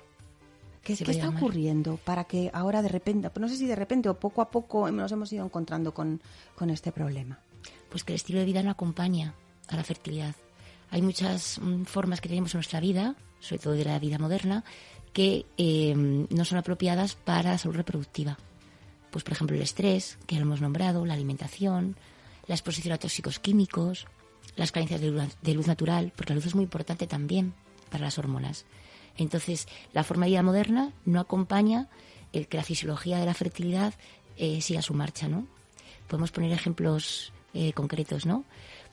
¿Qué, está ocurriendo para que ahora de repente, no sé si de repente o poco a poco nos hemos ido encontrando con, este problema? Pues que el estilo de vida no acompaña a la fertilidad. Hay muchas mm, formas que tenemos en nuestra vida, sobre todo de la vida moderna, que em, no son apropiadas para la salud reproductiva. Pues, por ejemplo, el estrés, que ya lo hemos nombrado, la alimentación, la exposición a tóxicos químicos, las carencias de luz, natural, porque la luz es muy importante también para las hormonas. Entonces, la forma de vida moderna no acompaña el que la fisiología de la fertilidad eh, siga su marcha, ¿no? Podemos poner ejemplos eh, concretos, ¿no?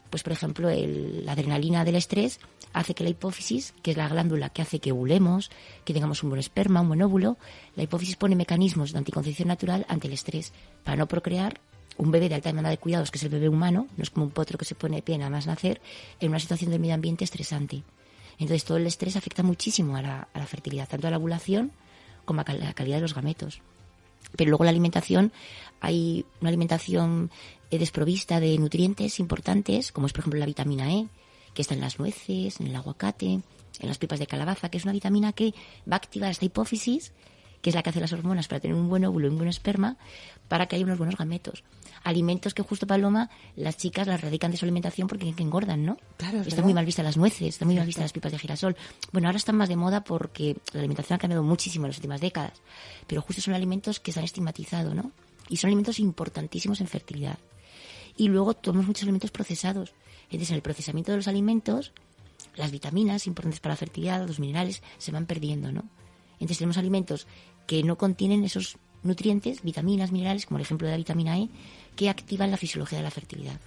Pues, por ejemplo, la adrenalina del estrés hace que la hipófisis, que es la glándula que hace que ovulemos, que tengamos un buen esperma, un buen óvulo, la hipófisis pone mecanismos de anticoncepción natural ante el estrés para no procrear un bebé de alta demanda de cuidados, que es el bebé humano, no es como un potro que se pone de pie nada más nacer, en una situación del medio ambiente estresante. Entonces todo el estrés afecta muchísimo a la, fertilidad, tanto a la ovulación como a la calidad de los gametos. Pero luego la alimentación, hay una alimentación eh, desprovista de nutrientes importantes, como es por ejemplo la vitamina E, que está en las nueces, en el aguacate, en las pipas de calabaza, que es una vitamina que va a activar esta hipófisis que es la que hace las hormonas para tener un buen óvulo y un buen esperma, para que haya unos buenos gametos. Alimentos que justo Paloma, las chicas las radican de su alimentación porque engordan, ¿no? Claro, Están muy mal vistas las nueces, están muy mal vistas las pipas de girasol. Bueno, ahora están más de moda porque la alimentación ha cambiado muchísimo en las últimas décadas, pero justo son alimentos que se han estigmatizado, ¿no? Y son alimentos importantísimos en fertilidad. Y luego tomamos muchos alimentos procesados. Entonces, en el procesamiento de los alimentos, las vitaminas importantes para la fertilidad, los minerales, se van perdiendo, ¿no? Entonces tenemos alimentos que no contienen esos nutrientes, vitaminas, minerales, como el ejemplo de la vitamina E, que activan la fisiología de la fertilidad.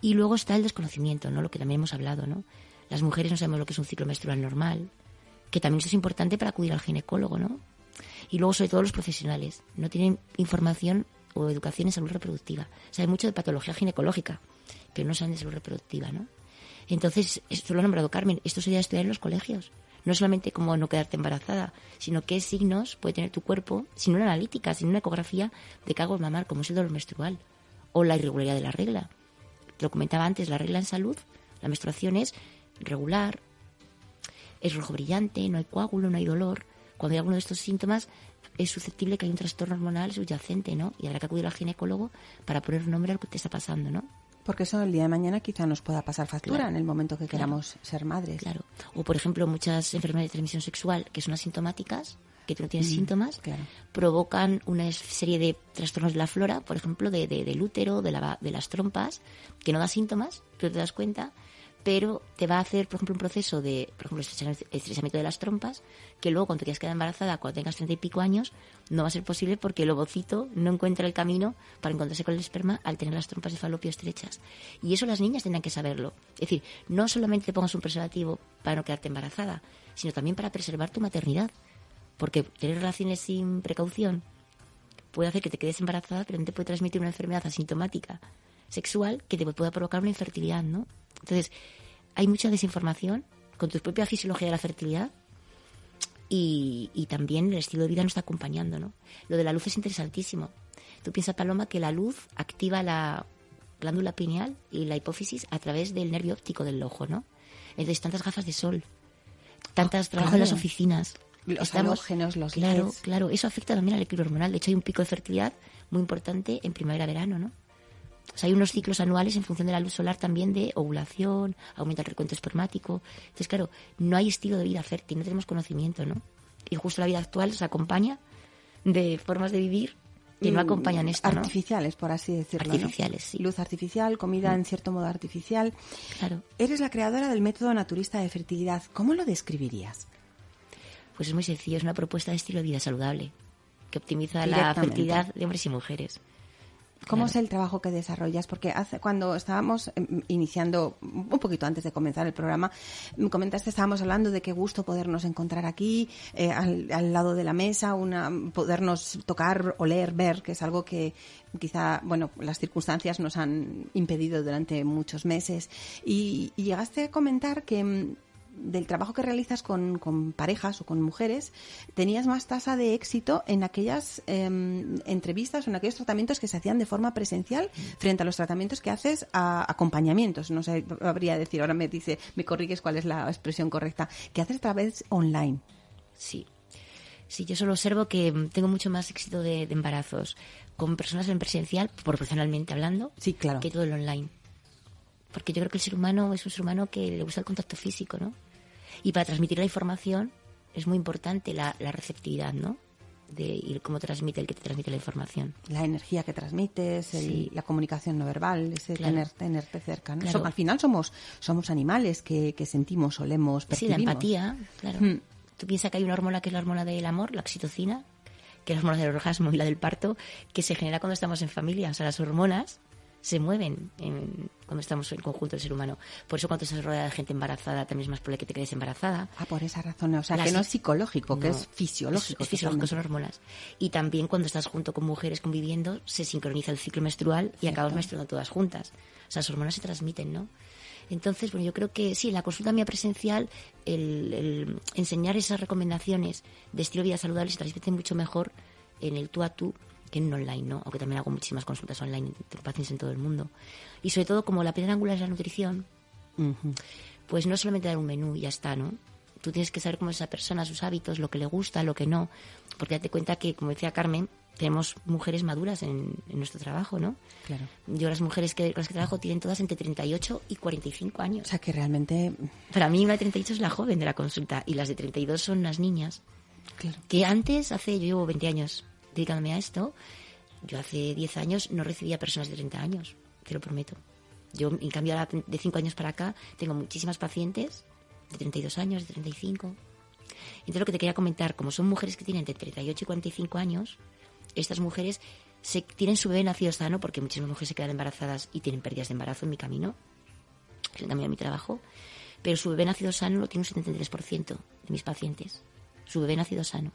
Y luego está el desconocimiento, ¿no? Lo que también hemos hablado, ¿no? Las mujeres no sabemos lo que es un ciclo menstrual normal, que también eso es importante para acudir al ginecólogo, ¿no? Y luego, sobre todo, los profesionales no tienen información o educación en salud reproductiva. Saben mucho de patología ginecológica, pero no saben de salud reproductiva, ¿no? Entonces, esto lo ha nombrado Carmen, esto sería estudiar en los colegios no solamente como no quedarte embarazada, sino qué signos puede tener tu cuerpo, sin una analítica, sin una ecografía de cago mamar, como es el dolor menstrual o la irregularidad de la regla. Te lo comentaba antes, la regla en salud, la menstruación es regular, es rojo brillante, no hay coágulo, no hay dolor. Cuando hay alguno de estos síntomas, es susceptible que haya un trastorno hormonal subyacente, ¿no? Y habrá que acudir al ginecólogo para poner nombre a lo que te está pasando, ¿no? Porque eso el día de mañana quizá nos pueda pasar factura en el momento que queramos ser madres. Claro. O, por ejemplo, muchas enfermedades de transmisión sexual que son asintomáticas, que tú no tienes mm, síntomas, provocan una serie de trastornos de la flora, por ejemplo, de, del útero, de, la, de las trompas, que no da síntomas, tú te das cuenta, pero te va a hacer, por ejemplo, un proceso de, por ejemplo, estrechamiento de las trompas, que luego cuando quieras quedar embarazada, cuando tengas treinta y pico años, no va a ser posible porque el ovocito no encuentra el camino para encontrarse con el esperma al tener las trompas de falopio estrechas. Y eso las niñas tendrán que saberlo. Es decir, no solamente te pongas un preservativo para no quedarte embarazada, sino también para preservar tu maternidad. Porque tener relaciones sin precaución puede hacer que te quedes embarazada, pero no te puede transmitir una enfermedad asintomática sexual que te pueda provocar una infertilidad, ¿no? Entonces, hay mucha desinformación con tu propia fisiología de la fertilidad y, y, también el estilo de vida nos está acompañando, ¿no? Lo de la luz es interesantísimo. Tú piensas, Paloma, que la luz activa la glándula pineal y la hipófisis a través del nervio óptico del ojo, ¿no? Entonces, tantas gafas de sol, tantas trabajo en las oficinas. Los Estamos, los Claro, claro. Eso afecta también al equilibrio hormonal. De hecho, hay un pico de fertilidad muy importante en primavera-verano, ¿no? O sea, hay unos ciclos anuales en función de la luz solar también de ovulación, aumenta el recuento espermático. Entonces, claro, no hay estilo de vida fértil, no tenemos conocimiento, ¿no? Y justo la vida actual se acompaña de formas de vivir que no mm, acompañan esto, ¿no? Artificiales, por así decirlo. Artificiales, sí. Luz artificial, comida en cierto modo artificial. Claro. Eres la creadora del método naturista de fertilidad. ¿Cómo lo describirías? Pues es muy sencillo, es una propuesta de estilo de vida saludable que optimiza la fertilidad de hombres y mujeres. ¿Cómo es el trabajo que desarrollas? Porque hace, cuando estábamos em, iniciando, un poquito antes de comenzar el programa, me comentaste, estábamos hablando de qué gusto podernos encontrar aquí, eh, al, lado de la mesa, una, podernos tocar, oler, ver, que es algo que quizá, bueno, las circunstancias nos han impedido durante muchos meses. y llegaste a comentar que em, del trabajo que realizas con, con, parejas o con mujeres, tenías más tasa de éxito en aquellas em, entrevistas o en aquellos tratamientos que se hacían de forma presencial frente a los tratamientos que haces a acompañamientos. No sé, habría decir, ahora me dice, me corrigues cuál es la expresión correcta, que haces a través online. Sí. Sí, yo solo observo que tengo mucho más éxito de, embarazos con personas en presencial, proporcionalmente hablando, sí, claro. que todo el online porque yo creo que el ser humano es un ser humano que le gusta el contacto físico, ¿no? Y para transmitir la información es muy importante la, receptividad, ¿no? de cómo transmite el que te transmite la información. La energía que transmites, la comunicación no verbal, ese tener, tenerte cerca. ¿no? al final somos, somos animales que, sentimos, olemos, percibimos. Sí, la empatía, claro. Hmm. Tú piensas que hay una hormona que es la hormona del amor, la oxitocina, que es la hormona del orgasmo y la del parto, que se genera cuando estamos en familia. O sea, las hormonas se mueven cuando estamos en conjunto el ser humano. Por eso cuando estás rodeada de gente embarazada también es más probable que te quedes embarazada. Ah, por esa razón. O sea, que no es psicológico, que es fisiológico. Es, fisiológico, son hormonas. Y también cuando estás junto con mujeres conviviendo, se sincroniza el ciclo menstrual y acabas menstruando todas juntas. O sea, las hormonas se transmiten, ¿no? Entonces, bueno, yo creo que sí, en la consulta mía presencial, el, el enseñar esas recomendaciones de estilo de vida saludable se transmite mucho mejor en el tú a tú que en online, ¿no? Aunque también hago muchísimas consultas online de pacientes en todo el mundo. Y sobre todo, como la piedra angular es la nutrición, pues no solamente dar un menú y ya está, ¿no? Tú tienes que saber cómo es esa persona, sus hábitos, lo que le gusta, lo que no. Porque date cuenta que, como decía Carmen, tenemos mujeres maduras en, nuestro trabajo, ¿no? Claro. Yo las mujeres que, con las que trabajo tienen todas entre 38 y 45 años. O sea, que realmente... Para mí una de 38 es la joven de la consulta y las de 32 son las niñas. Claro. Que antes, hace, yo llevo 20 años dedicándome a esto, yo hace 10 años no recibía personas de 30 años, te lo prometo. Yo, en cambio, de 5 años para acá, tengo muchísimas pacientes de 32 años, de 35. Entonces, lo que te quería comentar, como son mujeres que tienen de 38 y 45 años, estas mujeres se, tienen su bebé nacido sano, porque muchísimas mujeres se quedan embarazadas y tienen pérdidas de embarazo en mi camino, en el camino de mi trabajo, pero su bebé nacido sano lo tiene un 73% de mis pacientes. Su bebé nacido sano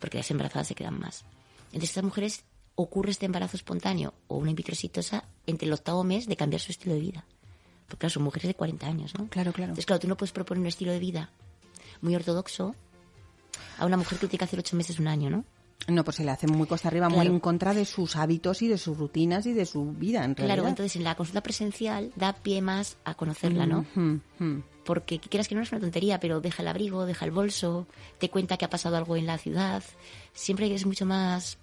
porque las embarazadas se quedan más. Entre estas mujeres ocurre este embarazo espontáneo o una in vitro exitosa entre el octavo mes de cambiar su estilo de vida. Porque claro, son mujeres de 40 años, ¿no? Claro, claro. Entonces, claro, tú no puedes proponer un estilo de vida muy ortodoxo a una mujer que tiene que hacer ocho meses, un año, ¿no? No, pues se le hace muy costa arriba, muy en contra de sus hábitos y de sus rutinas y de su vida, en realidad. Claro, entonces en la consulta presencial da pie más a conocerla, ¿no? Porque quieras que no es una tontería, pero deja el abrigo, deja el bolso, te cuenta que ha pasado algo en la ciudad. Siempre es mucho más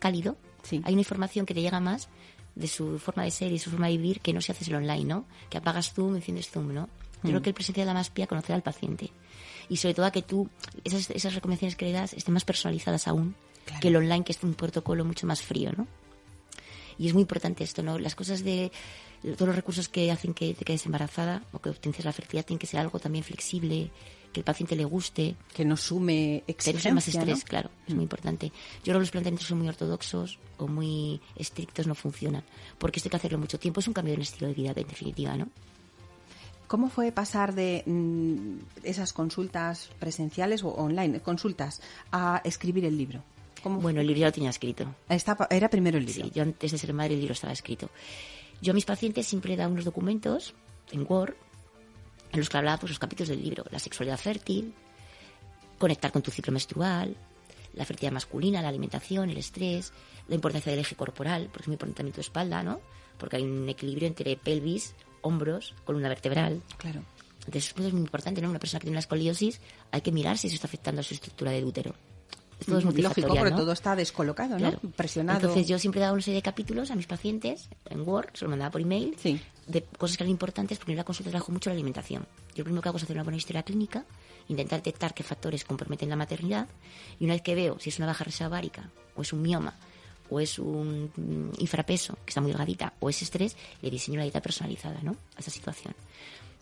cálido. Sí. Hay una información que te llega más de su forma de ser y su forma de vivir que no se hace el online, ¿no? Que apagas Zoom, enciendes Zoom, ¿no? Yo creo mm. que el presencial da más pie a conocer al paciente. Y sobre todo a que tú, esas, esas recomendaciones que le das estén más personalizadas aún que el online, que es un protocolo mucho más frío, ¿no? Y es muy importante esto, ¿no? Las cosas de todos los recursos que hacen que te quedes embarazada o que obtengas la fertilidad tienen que ser algo también flexible, que el paciente le guste. Que no sume exigencia, más estrés, ¿no? claro, es muy importante. Yo creo que los planteamientos son muy ortodoxos o muy estrictos no funcionan, porque esto hay que hacerlo mucho tiempo, es un cambio de un estilo de vida, en definitiva, ¿no? ¿Cómo fue pasar de mm, esas consultas presenciales o online, consultas, a escribir el libro? ¿Cómo Bueno, el libro ya lo tenía escrito. Era primero el libro. Sí, yo antes de ser madre el libro estaba escrito. Yo a mis pacientes siempre he dado unos documentos en Word en los que hablaba pues, los capítulos del libro. La sexualidad fértil, conectar con tu ciclo menstrual, la fertilidad masculina, la alimentación, el estrés, la importancia del eje corporal, porque es muy importante también tu espalda, ¿no? Porque hay un equilibrio entre pelvis, hombros, columna vertebral. Claro. Entonces, eso es muy importante, ¿no? Una persona que tiene una escoliosis, hay que mirar si eso está afectando a su estructura de útero. Todo es Lógico, multifactorial, porque ¿no? todo está descolocado, Claro. ¿no? Presionado. Entonces yo siempre daba una serie de capítulos a mis pacientes en Word, se lo mandaba por email, Sí. de cosas que eran importantes, porque en la consulta trabajo mucho la alimentación. Yo lo primero que hago es hacer una buena historia clínica, intentar detectar qué factores comprometen la maternidad, y una vez que veo si es una baja reserva ovárica, o es un mioma, o es un mm, infrapeso, que está muy delgadita, o es estrés, le diseño la dieta personalizada, ¿no? A esa situación.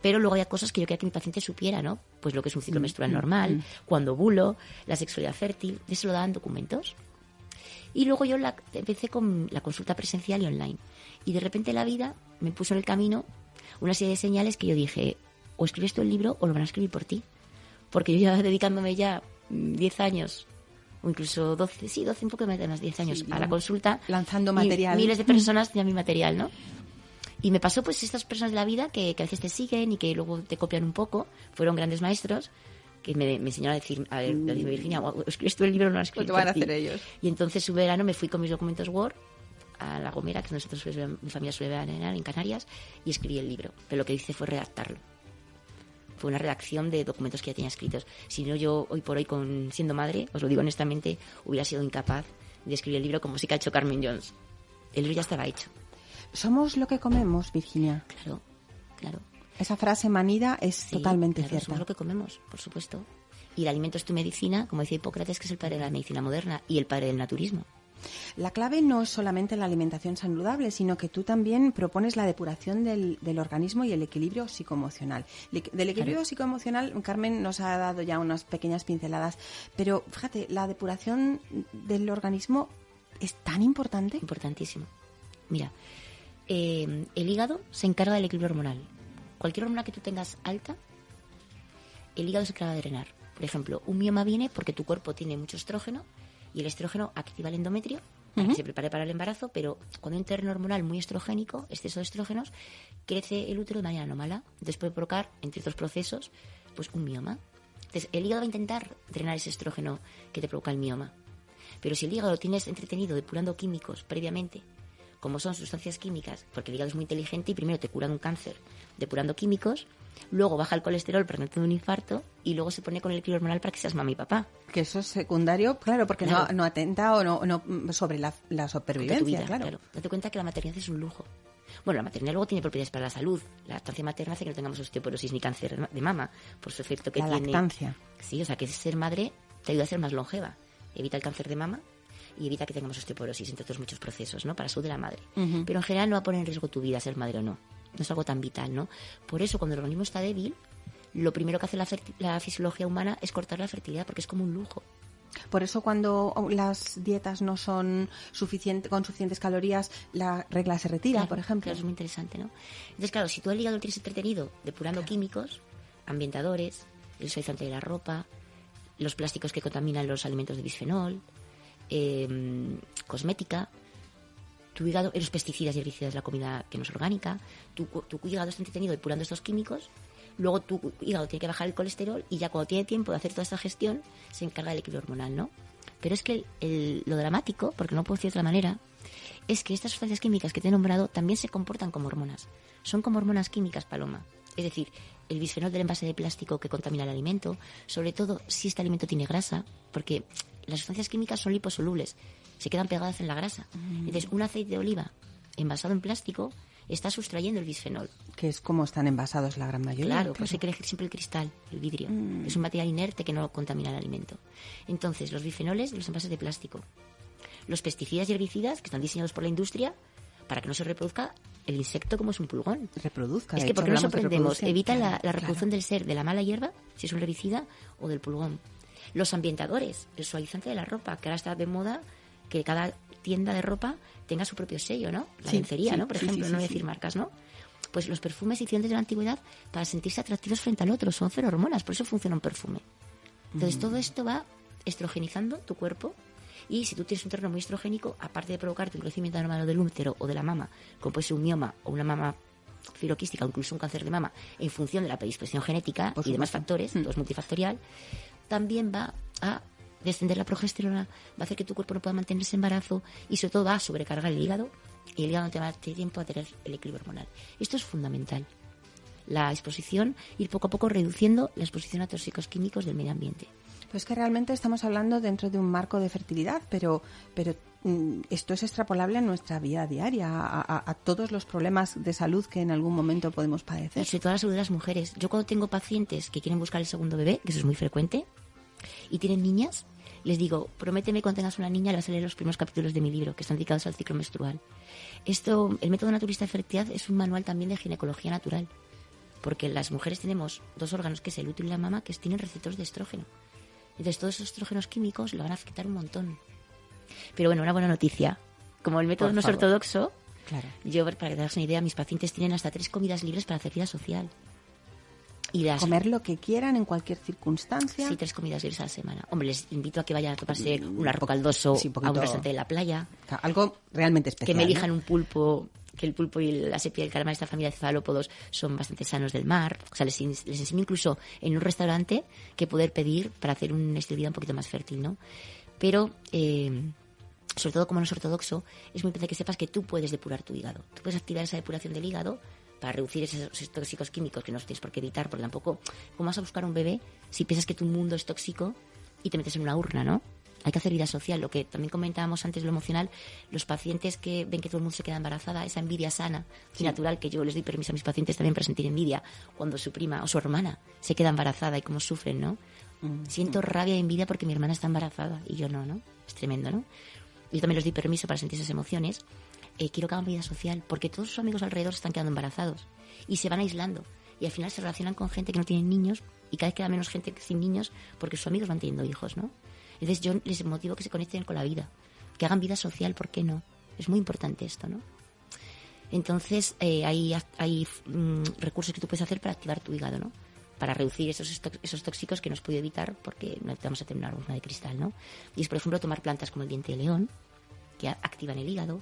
Pero luego había cosas que yo quería que mi paciente supiera, ¿no? Pues lo que es un ciclo menstrual normal, cuando ovulo, la sexualidad fértil, eso lo daban documentos. Y luego yo la- empecé con la consulta presencial y online. Y de repente la vida me puso en el camino una serie de señales que yo dije, o escribes tú el libro o lo van a escribir por ti. Porque yo llevaba dedicándome ya mm, 10 años, o incluso 12, sí, 12, un poco más de más 10 años Sí, a la consulta. lanzando y material. miles de personas tenían mi material, ¿no? Y me pasó pues estas personas de la vida que, que a veces te siguen y que luego te copian un poco, fueron grandes maestros que me, me enseñaron a decir, a decirme, Virginia, o escribes tú el libro o no lo Pues escribes te van a por ti?". hacer ellos. Y entonces su verano me fui con mis documentos Word a La Gomera, que nosotros suele- mi familia suele veranear en Canarias, y escribí el libro. Pero lo que hice fue redactarlo. Fue una redacción de documentos que ya tenía escritos. Si no, yo hoy por hoy, con, siendo madre, os lo digo honestamente, hubiera sido incapaz de escribir el libro como sí que ha hecho Carmen Jones. El libro ya estaba hecho. Somos lo que comemos, Virginia. Claro, claro. Esa frase manida es Sí, totalmente claro, cierta. Somos lo que comemos, por supuesto. Y el alimento es tu medicina, como decía Hipócrates, que es el padre de la medicina moderna y el padre del naturismo. La clave no es solamente la alimentación saludable, sino que tú también propones la depuración del, del organismo y el equilibrio psicoemocional. Le- Del equilibrio psicoemocional, Carmen nos ha dado ya unas pequeñas pinceladas, pero fíjate, la depuración del organismo es tan importante. Importantísimo. Mira, eh, el hígado se encarga del equilibrio hormonal. Cualquier hormona que tú tengas alta, el hígado se encarga de drenar. Por ejemplo, un mioma viene porque tu cuerpo tiene mucho estrógeno y el estrógeno activa el endometrio para que se prepare para el embarazo, pero cuando hay un terreno hormonal muy estrogénico, exceso de estrógenos, crece el útero de manera anómala. Entonces puede provocar, entre otros procesos, pues un mioma. Entonces el hígado va a intentar drenar ese estrógeno que te provoca el mioma. Pero si el hígado lo tienes entretenido depurando químicos previamente, como son sustancias químicas, porque el hígado es muy inteligente y primero te cura un cáncer depurando químicos, luego baja el colesterol para no un infarto y luego se pone con el equilibrio hormonal para que seas mamá y papá. Que eso es secundario, claro, porque no, Claro. no atenta o no, no mm, sobre la, la supervivencia, vida, claro. Date cuenta que la maternidad es un lujo. Bueno, la maternidad luego tiene propiedades para la salud. La lactancia materna hace que no tengamos osteoporosis ni cáncer de mama, por su efecto que La tiene. lactancia. Sí, o sea, que ser madre te ayuda a ser más longeva. Evita el cáncer de mama y evita que tengamos osteoporosis, entre otros muchos procesos, ¿no? Para salud de la madre. Pero en general no va a poner en riesgo tu vida ser madre o no. No es algo tan vital, ¿no? Por eso, cuando el organismo está débil, lo primero que hace la, la fisiología humana es cortar la fertilidad, porque es como un lujo. Por eso cuando las dietas no son suficiente, con suficientes calorías, la regla se retira, Claro, por ejemplo. claro, es muy interesante, ¿no? Entonces, claro, si tú el hígado lo tienes entretenido depurando químicos, ambientadores, el suavizante de la ropa, los plásticos que contaminan los alimentos de bisfenol, eh, cosmética, tu hígado, los pesticidas y herbicidas la comida que no es orgánica, tu, tu hígado está entretenido depurando estos químicos, luego tu hígado tiene que bajar el colesterol y ya cuando tiene tiempo de hacer toda esta gestión se encarga del equilibrio hormonal, ¿no? Pero es que lo dramático, porque no puedo decir de otra manera, es que estas sustancias químicas que te he nombrado también se comportan como hormonas. Son como hormonas químicas, Paloma. Es decir, el bisfenol del envase de plástico que contamina el alimento, sobre todo si este alimento tiene grasa, porque las sustancias químicas son liposolubles, se quedan pegadas en la grasa. Entonces, un aceite de oliva envasado en plástico está sustrayendo el bisfenol. Que es como están envasados la gran mayoría. Claro, pues hay que elegir siempre el cristal, el vidrio. Es un material inerte que no contamina el alimento. Entonces, los bifenoles de los envases de plástico. Los pesticidas y herbicidas que están diseñados por la industria para que no se reproduzca el insecto como es un pulgón. Reproduzca. Es que porque nos sorprendemos, evita Claro, la reproducción del ser de la mala hierba, si es un herbicida, o del pulgón. Los ambientadores, el suavizante de la ropa, que ahora está de moda que cada tienda de ropa tenga su propio sello, ¿no? La Sí, lencería, sí, ¿no? Por sí, ejemplo, no voy a decir marcas, ¿no? Pues los perfumes se hicieron desde la antigüedad para sentirse atractivos frente al otro, son feromonas, por eso funciona un perfume. Entonces Mm. todo esto va estrogenizando tu cuerpo y si tú tienes un terreno muy estrogénico, aparte de provocarte un crecimiento anormal del útero o de la mama, como puede ser un mioma o una mama filoquística o incluso un cáncer de mama, en función de la predisposición genética Por y demás factores, todo es multifactorial, también va a descender la progesterona, va a hacer que tu cuerpo no pueda mantenerse embarazo y sobre todo va a sobrecargar el hígado y el hígado no te va a dar tiempo a tener el equilibrio hormonal. Esto es fundamental. La exposición, ir poco a poco reduciendo la exposición a tóxicos químicos del medio ambiente. Pues que realmente estamos hablando dentro de un marco de fertilidad, pero, pero esto es extrapolable a nuestra vida diaria, a, todos los problemas de salud que en algún momento podemos padecer. sobre todo la salud de las mujeres. Yo cuando tengo pacientes que quieren buscar el segundo bebé, que eso es muy frecuente, y tienen niñas, les digo, prométeme cuando tengas una niña, le vas a leer los primeros capítulos de mi libro, que están dedicados al ciclo menstrual. Esto, el método naturista de fertilidad es un manual también de ginecología natural, porque las mujeres tenemos dos órganos, que es el útero y la mama, que tienen receptores de estrógeno. Entonces todos esos estrógenos químicos le van a afectar un montón. Pero bueno, una buena noticia. Como el método Por no es favor. ortodoxo, Claro. yo, para que te hagas una idea, mis pacientes tienen hasta tres comidas libres para hacer vida social. Y las Comer lo que quieran en cualquier circunstancia. Sí, tres comidas libres a la semana. Hombre, les invito a que vayan a tomarse Mm, un arroz caldoso sí, un a un restaurante de la playa, Algo realmente especial. que me elijan ¿no? un pulpo, que el pulpo y la sepia y el calamar de esta familia de cefalópodos son bastante sanos del mar. O sea, les, les enseño incluso en un restaurante que poder pedir para hacer un estilo de vida un poquito más fértil, ¿no? Pero, eh, sobre todo como no es ortodoxo, es muy importante que sepas que tú puedes depurar tu hígado. Tú puedes activar esa depuración del hígado para reducir esos, tóxicos químicos que no tienes por qué evitar, porque tampoco, ¿cómo vas a buscar un bebé si piensas que tu mundo es tóxico y te metes en una urna, ¿no? Hay que hacer vida social, lo que también comentábamos antes, lo emocional, los pacientes que ven que todo el mundo se queda embarazada, esa envidia sana y natural, que yo les doy permiso a mis pacientes también para sentir envidia cuando su prima o su hermana se queda embarazada y cómo sufren, ¿no? Siento rabia y envidia porque mi hermana está embarazada y yo no, ¿no? Es tremendo, ¿no? Yo también les doy permiso para sentir esas emociones. Eh, quiero que hagan vida social porque todos sus amigos alrededor están quedando embarazados y se van aislando y al final se relacionan con gente que no tiene niños y cada vez queda menos gente sin niños porque sus amigos van teniendo hijos, ¿no? Entonces yo les motivo que se conecten con la vida, que hagan vida social, ¿por qué no? Es muy importante esto, ¿no? Entonces eh, hay, hay mm, recursos que tú puedes hacer para activar tu hígado, ¿no? Para reducir esos, esos tóxicos que nos puede evitar porque no vamos a tener una urna de cristal, ¿no? Y es, por ejemplo, tomar plantas como el diente de león, que activan el hígado,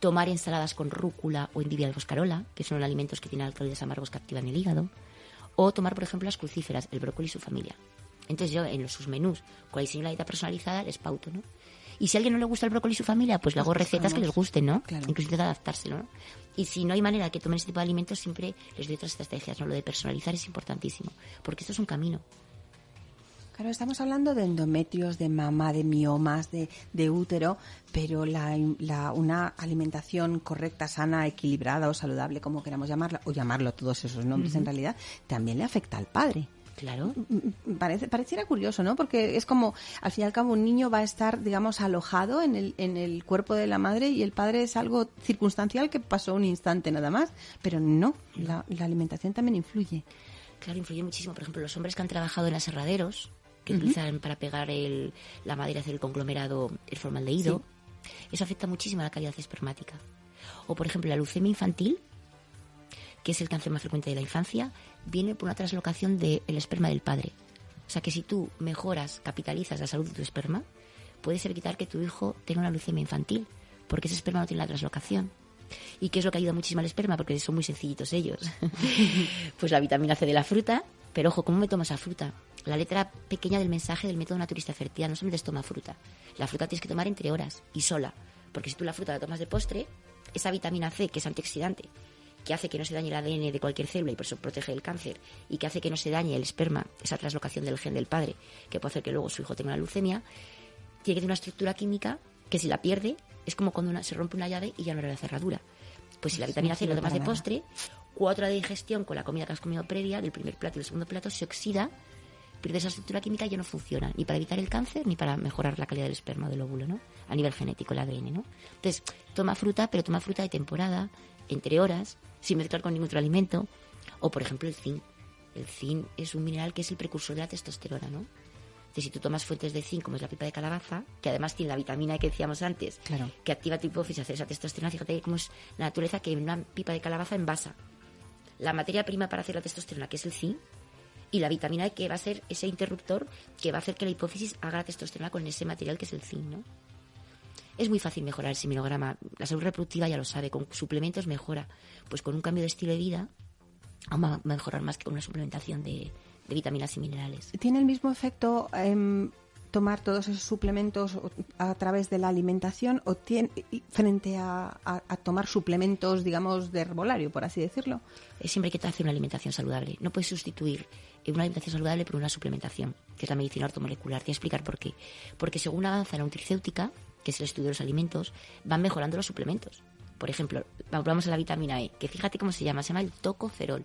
tomar ensaladas con rúcula o endivia alboscarola, que son alimentos que tienen alcaloides amargos que activan el hígado, o tomar, por ejemplo, las crucíferas, el brócoli y su familia. Entonces yo en los- sus menús, con el diseño la dieta personalizada, les pauto, ¿no? Y si a alguien no le gusta el brócoli y su familia, pues le hago Pues recetas que les gusten, ¿no? Claro. Incluso intento adaptárselo, ¿no? Y si no hay manera de que tomen ese tipo de alimentos, siempre les doy otras estrategias, ¿no? Lo de personalizar es importantísimo, porque esto es un camino. Claro, estamos hablando de endometrios, de mama, de miomas, de, de útero, pero la, la- una alimentación correcta, sana, equilibrada o saludable, como queramos llamarla, o llamarlo todos esos nombres en realidad, también le afecta al padre. Claro. Mm, Parece, pareciera curioso, ¿no? Porque es como, al fin y al cabo, un niño va a estar, digamos, alojado en el, en el cuerpo de la madre y el padre es algo circunstancial que pasó un instante nada más. Pero no, la, la alimentación también influye. Claro, influye muchísimo. Por ejemplo, los hombres que han trabajado en aserraderos, que utilizan para pegar el- la madera, hacer el conglomerado, el formaldehído, eso afecta muchísimo a la calidad espermática. O, por ejemplo, la leucemia infantil, que es el cáncer más frecuente de la infancia, viene por una traslocación del esperma del padre. O sea que si tú mejoras, capitalizas la salud de tu esperma, puedes evitar que tu hijo tenga una leucemia infantil, porque ese esperma no tiene la traslocación. ¿Y qué es lo que ayuda muchísimo al esperma? Porque son muy sencillitos ellos. [laughs] pues la vitamina C de la fruta, pero ojo, ¿cómo me tomo esa fruta? La letra pequeña del mensaje del método naturista de fertilidad no solamente toma fruta. La fruta tienes que tomar entre horas y sola. Porque si tú la fruta la tomas de postre, esa vitamina C, que es antioxidante, que hace que no se dañe el ADN de cualquier célula y por eso protege el cáncer, y que hace que no se dañe el esperma, esa traslocación del gen del padre, que puede hacer que luego su hijo tenga una leucemia, tiene que tener una estructura química que si la pierde es como cuando una- se rompe una llave y ya no era la cerradura. Pues si la vitamina C lo tomas de postre, cuatro de digestión con la comida que has comido previa, del primer plato y del segundo plato, se oxida pierde esa estructura química ya no funciona ni para evitar el cáncer ni para mejorar la calidad del esperma del óvulo, ¿no? A nivel genético, el ADN, ¿no? Entonces, toma fruta, pero toma fruta de temporada, entre horas, sin mezclar con ningún otro alimento. O, por ejemplo, el zinc. El zinc es un mineral que es el precursor de la testosterona, ¿no? Entonces, si tú tomas fuentes de zinc, como es la pipa de calabaza, que además tiene la vitamina que decíamos antes, que activa tu hipófisis, hacer esa testosterona, fíjate cómo es la naturaleza que una pipa de calabaza envasa la materia prima para hacer la testosterona, que es el zinc, y la vitamina E que va a ser ese interruptor que va a hacer que la hipófisis haga la testosterona con ese material que es el zinc, ¿no? Es muy fácil mejorar el seminograma. La salud reproductiva ya lo sabe, con suplementos mejora. Pues con un cambio de estilo de vida va a mejorar más que con una suplementación de, vitaminas y minerales. ¿Tiene el mismo efecto em, tomar todos esos suplementos a través de la alimentación o tiene, frente a, tomar suplementos, digamos, de herbolario, por así decirlo? Siempre hay que hacer una alimentación saludable. No puedes sustituir una alimentación saludable por una suplementación, que es la medicina ortomolecular. Te voy a explicar por qué. Porque según avanza la nutricéutica, que es el estudio de los alimentos, van mejorando los suplementos. Por ejemplo, vamos a la vitamina E, que fíjate cómo se llama, se llama el tocoferol.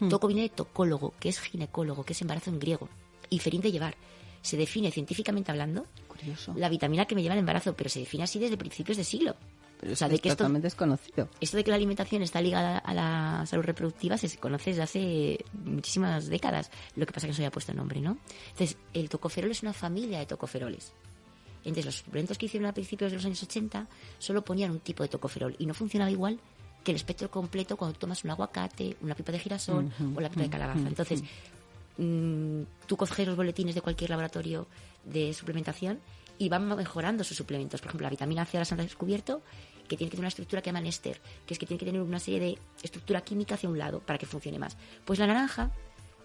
Hmm. Toco viene de tocólogo, que es ginecólogo, que es embarazo en griego, y ferín de llevar se define científicamente hablando la vitamina que me lleva al embarazo, pero se define así desde principios de siglo. Pero es que totalmente desconocido. Esto de que la alimentación está ligada a la salud reproductiva se conoce desde hace muchísimas décadas. Lo que pasa es que no se había puesto nombre, ¿no? Entonces, el tocoferol es una familia de tocoferoles. Entonces, los suplementos que hicieron a principios de los años 80 solo ponían un tipo de tocoferol y no funcionaba igual que el espectro completo cuando tomas un aguacate, una pipa de girasol o la pipa de calabaza. Entonces, Mm, tú coges los boletines de cualquier laboratorio de suplementación y van mejorando sus suplementos. Por ejemplo, la vitamina C las han descubierto que tiene que tener una estructura que llaman ester, que es que tiene que tener una serie de estructura química hacia un lado para que funcione más. Pues la naranja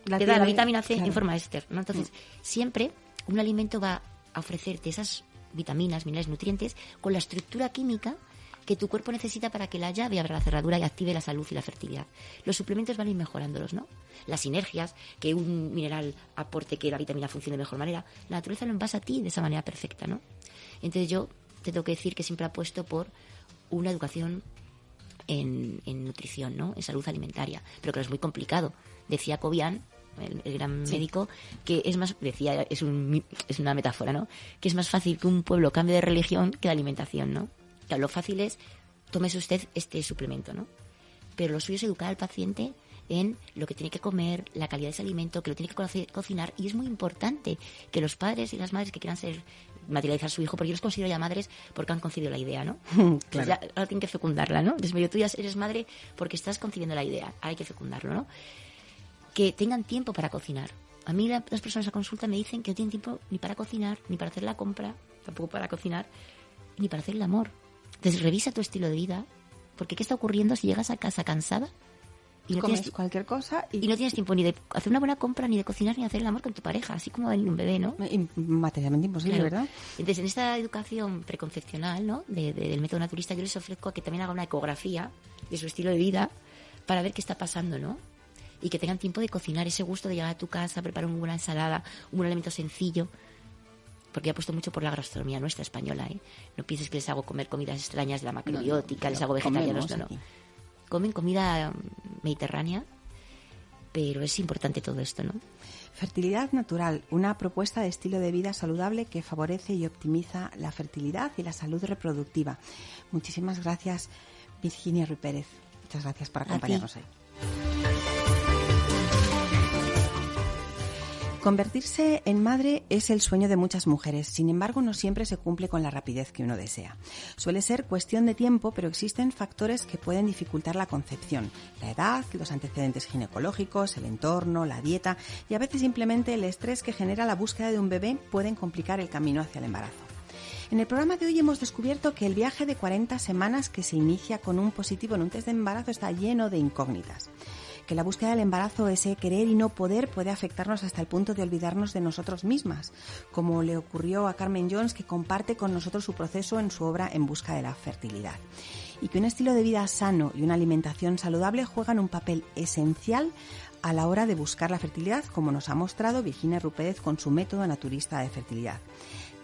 te da la vitamina C en forma ester. ¿no? Entonces, mm. siempre un alimento va a ofrecerte esas vitaminas, minerales, nutrientes con la estructura química que tu cuerpo necesita para que la llave abra la cerradura y active la salud y la fertilidad. Los suplementos van a ir mejorándolos, ¿no? Las sinergias, que un mineral aporte que la vitamina funcione de mejor manera. La naturaleza lo envasa a ti de esa manera perfecta, ¿no? Entonces yo te tengo que decir que siempre apuesto por una educación en, nutrición, ¿no? En salud alimentaria, pero que es muy complicado. Decía Cobian, el, gran médico, que es más, decía, es, un, es una metáfora, ¿no? Que es más fácil que un pueblo cambie de religión que de alimentación, ¿no? lo fácil es, tómese usted este suplemento, ¿no? Pero lo suyo es educar al paciente en lo que tiene que comer, la calidad de ese alimento, que lo tiene que cocinar. Y es muy importante que los padres y las madres que quieran ser materializar a su hijo, porque yo los considero ya madres porque han concebido la idea, ¿no? [laughs] claro. ya, ahora tienen que fecundarla, ¿no? Entonces, tú ya eres madre porque estás concibiendo la idea, ahora hay que fecundarlo, ¿no? Que tengan tiempo para cocinar. A mí las personas a consulta me dicen que no tienen tiempo ni para cocinar, ni para hacer la compra, tampoco para cocinar, ni para hacer el amor. Entonces revisa tu estilo de vida, porque ¿qué está ocurriendo si llegas a casa cansada? Y no tienes cualquier cosa y... no tienes tiempo ni de hacer una buena compra, ni de cocinar, ni de hacer el amor con tu pareja, así como venir un bebé, ¿no? Materialmente imposible, ¿verdad? Entonces, en esta educación preconcepcional, ¿no? del método naturista, yo les ofrezco a que también haga una ecografía de su estilo de vida para ver qué está pasando, ¿no? Y que tengan tiempo de cocinar, ese gusto de llegar a tu casa, preparar una buena ensalada, un buen alimento sencillo, porque he puesto mucho por la gastronomía nuestra española, ¿eh? No pienses que les hago comer comidas extrañas de la macrobiótica, les hago vegetarianos, no, no. Comen comida mm, mediterránea, pero es importante todo esto, ¿no? Fertilidad natural, una propuesta de estilo de vida saludable que favorece y optimiza la fertilidad y la salud reproductiva. Muchísimas gracias, Virginia Ruy Pérez. Muchas gracias por acompañarnos hoy. Convertirse en madre es el sueño de muchas mujeres, sin embargo no siempre se cumple con la rapidez que uno desea. Suele ser cuestión de tiempo, pero existen factores que pueden dificultar la concepción. La edad, los antecedentes ginecológicos, el entorno, la dieta y a veces simplemente el estrés que genera la búsqueda de un bebé pueden complicar el camino hacia el embarazo. En el programa de hoy hemos descubierto que el viaje de 40 semanas que se inicia con un positivo en un test de embarazo está lleno de incógnitas que la búsqueda del embarazo, ese querer y no poder, puede afectarnos hasta el punto de olvidarnos de nosotros mismas, como le ocurrió a Carmen Jones, que comparte con nosotros su proceso en su obra En busca de la fertilidad. Y que un estilo de vida sano y una alimentación saludable juegan un papel esencial a la hora de buscar la fertilidad, como nos ha mostrado Virginia Rupérez con su método naturista de fertilidad.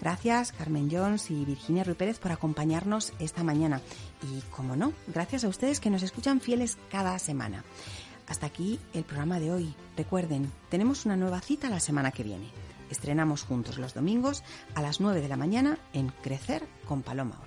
Gracias Carmen Jones y Virginia Rupérez por acompañarnos esta mañana. Y como no, gracias a ustedes que nos escuchan fieles cada semana. Hasta aquí el programa de hoy. Recuerden, tenemos una nueva cita la semana que viene. Estrenamos juntos los domingos a las 9 de la mañana en Crecer con Paloma.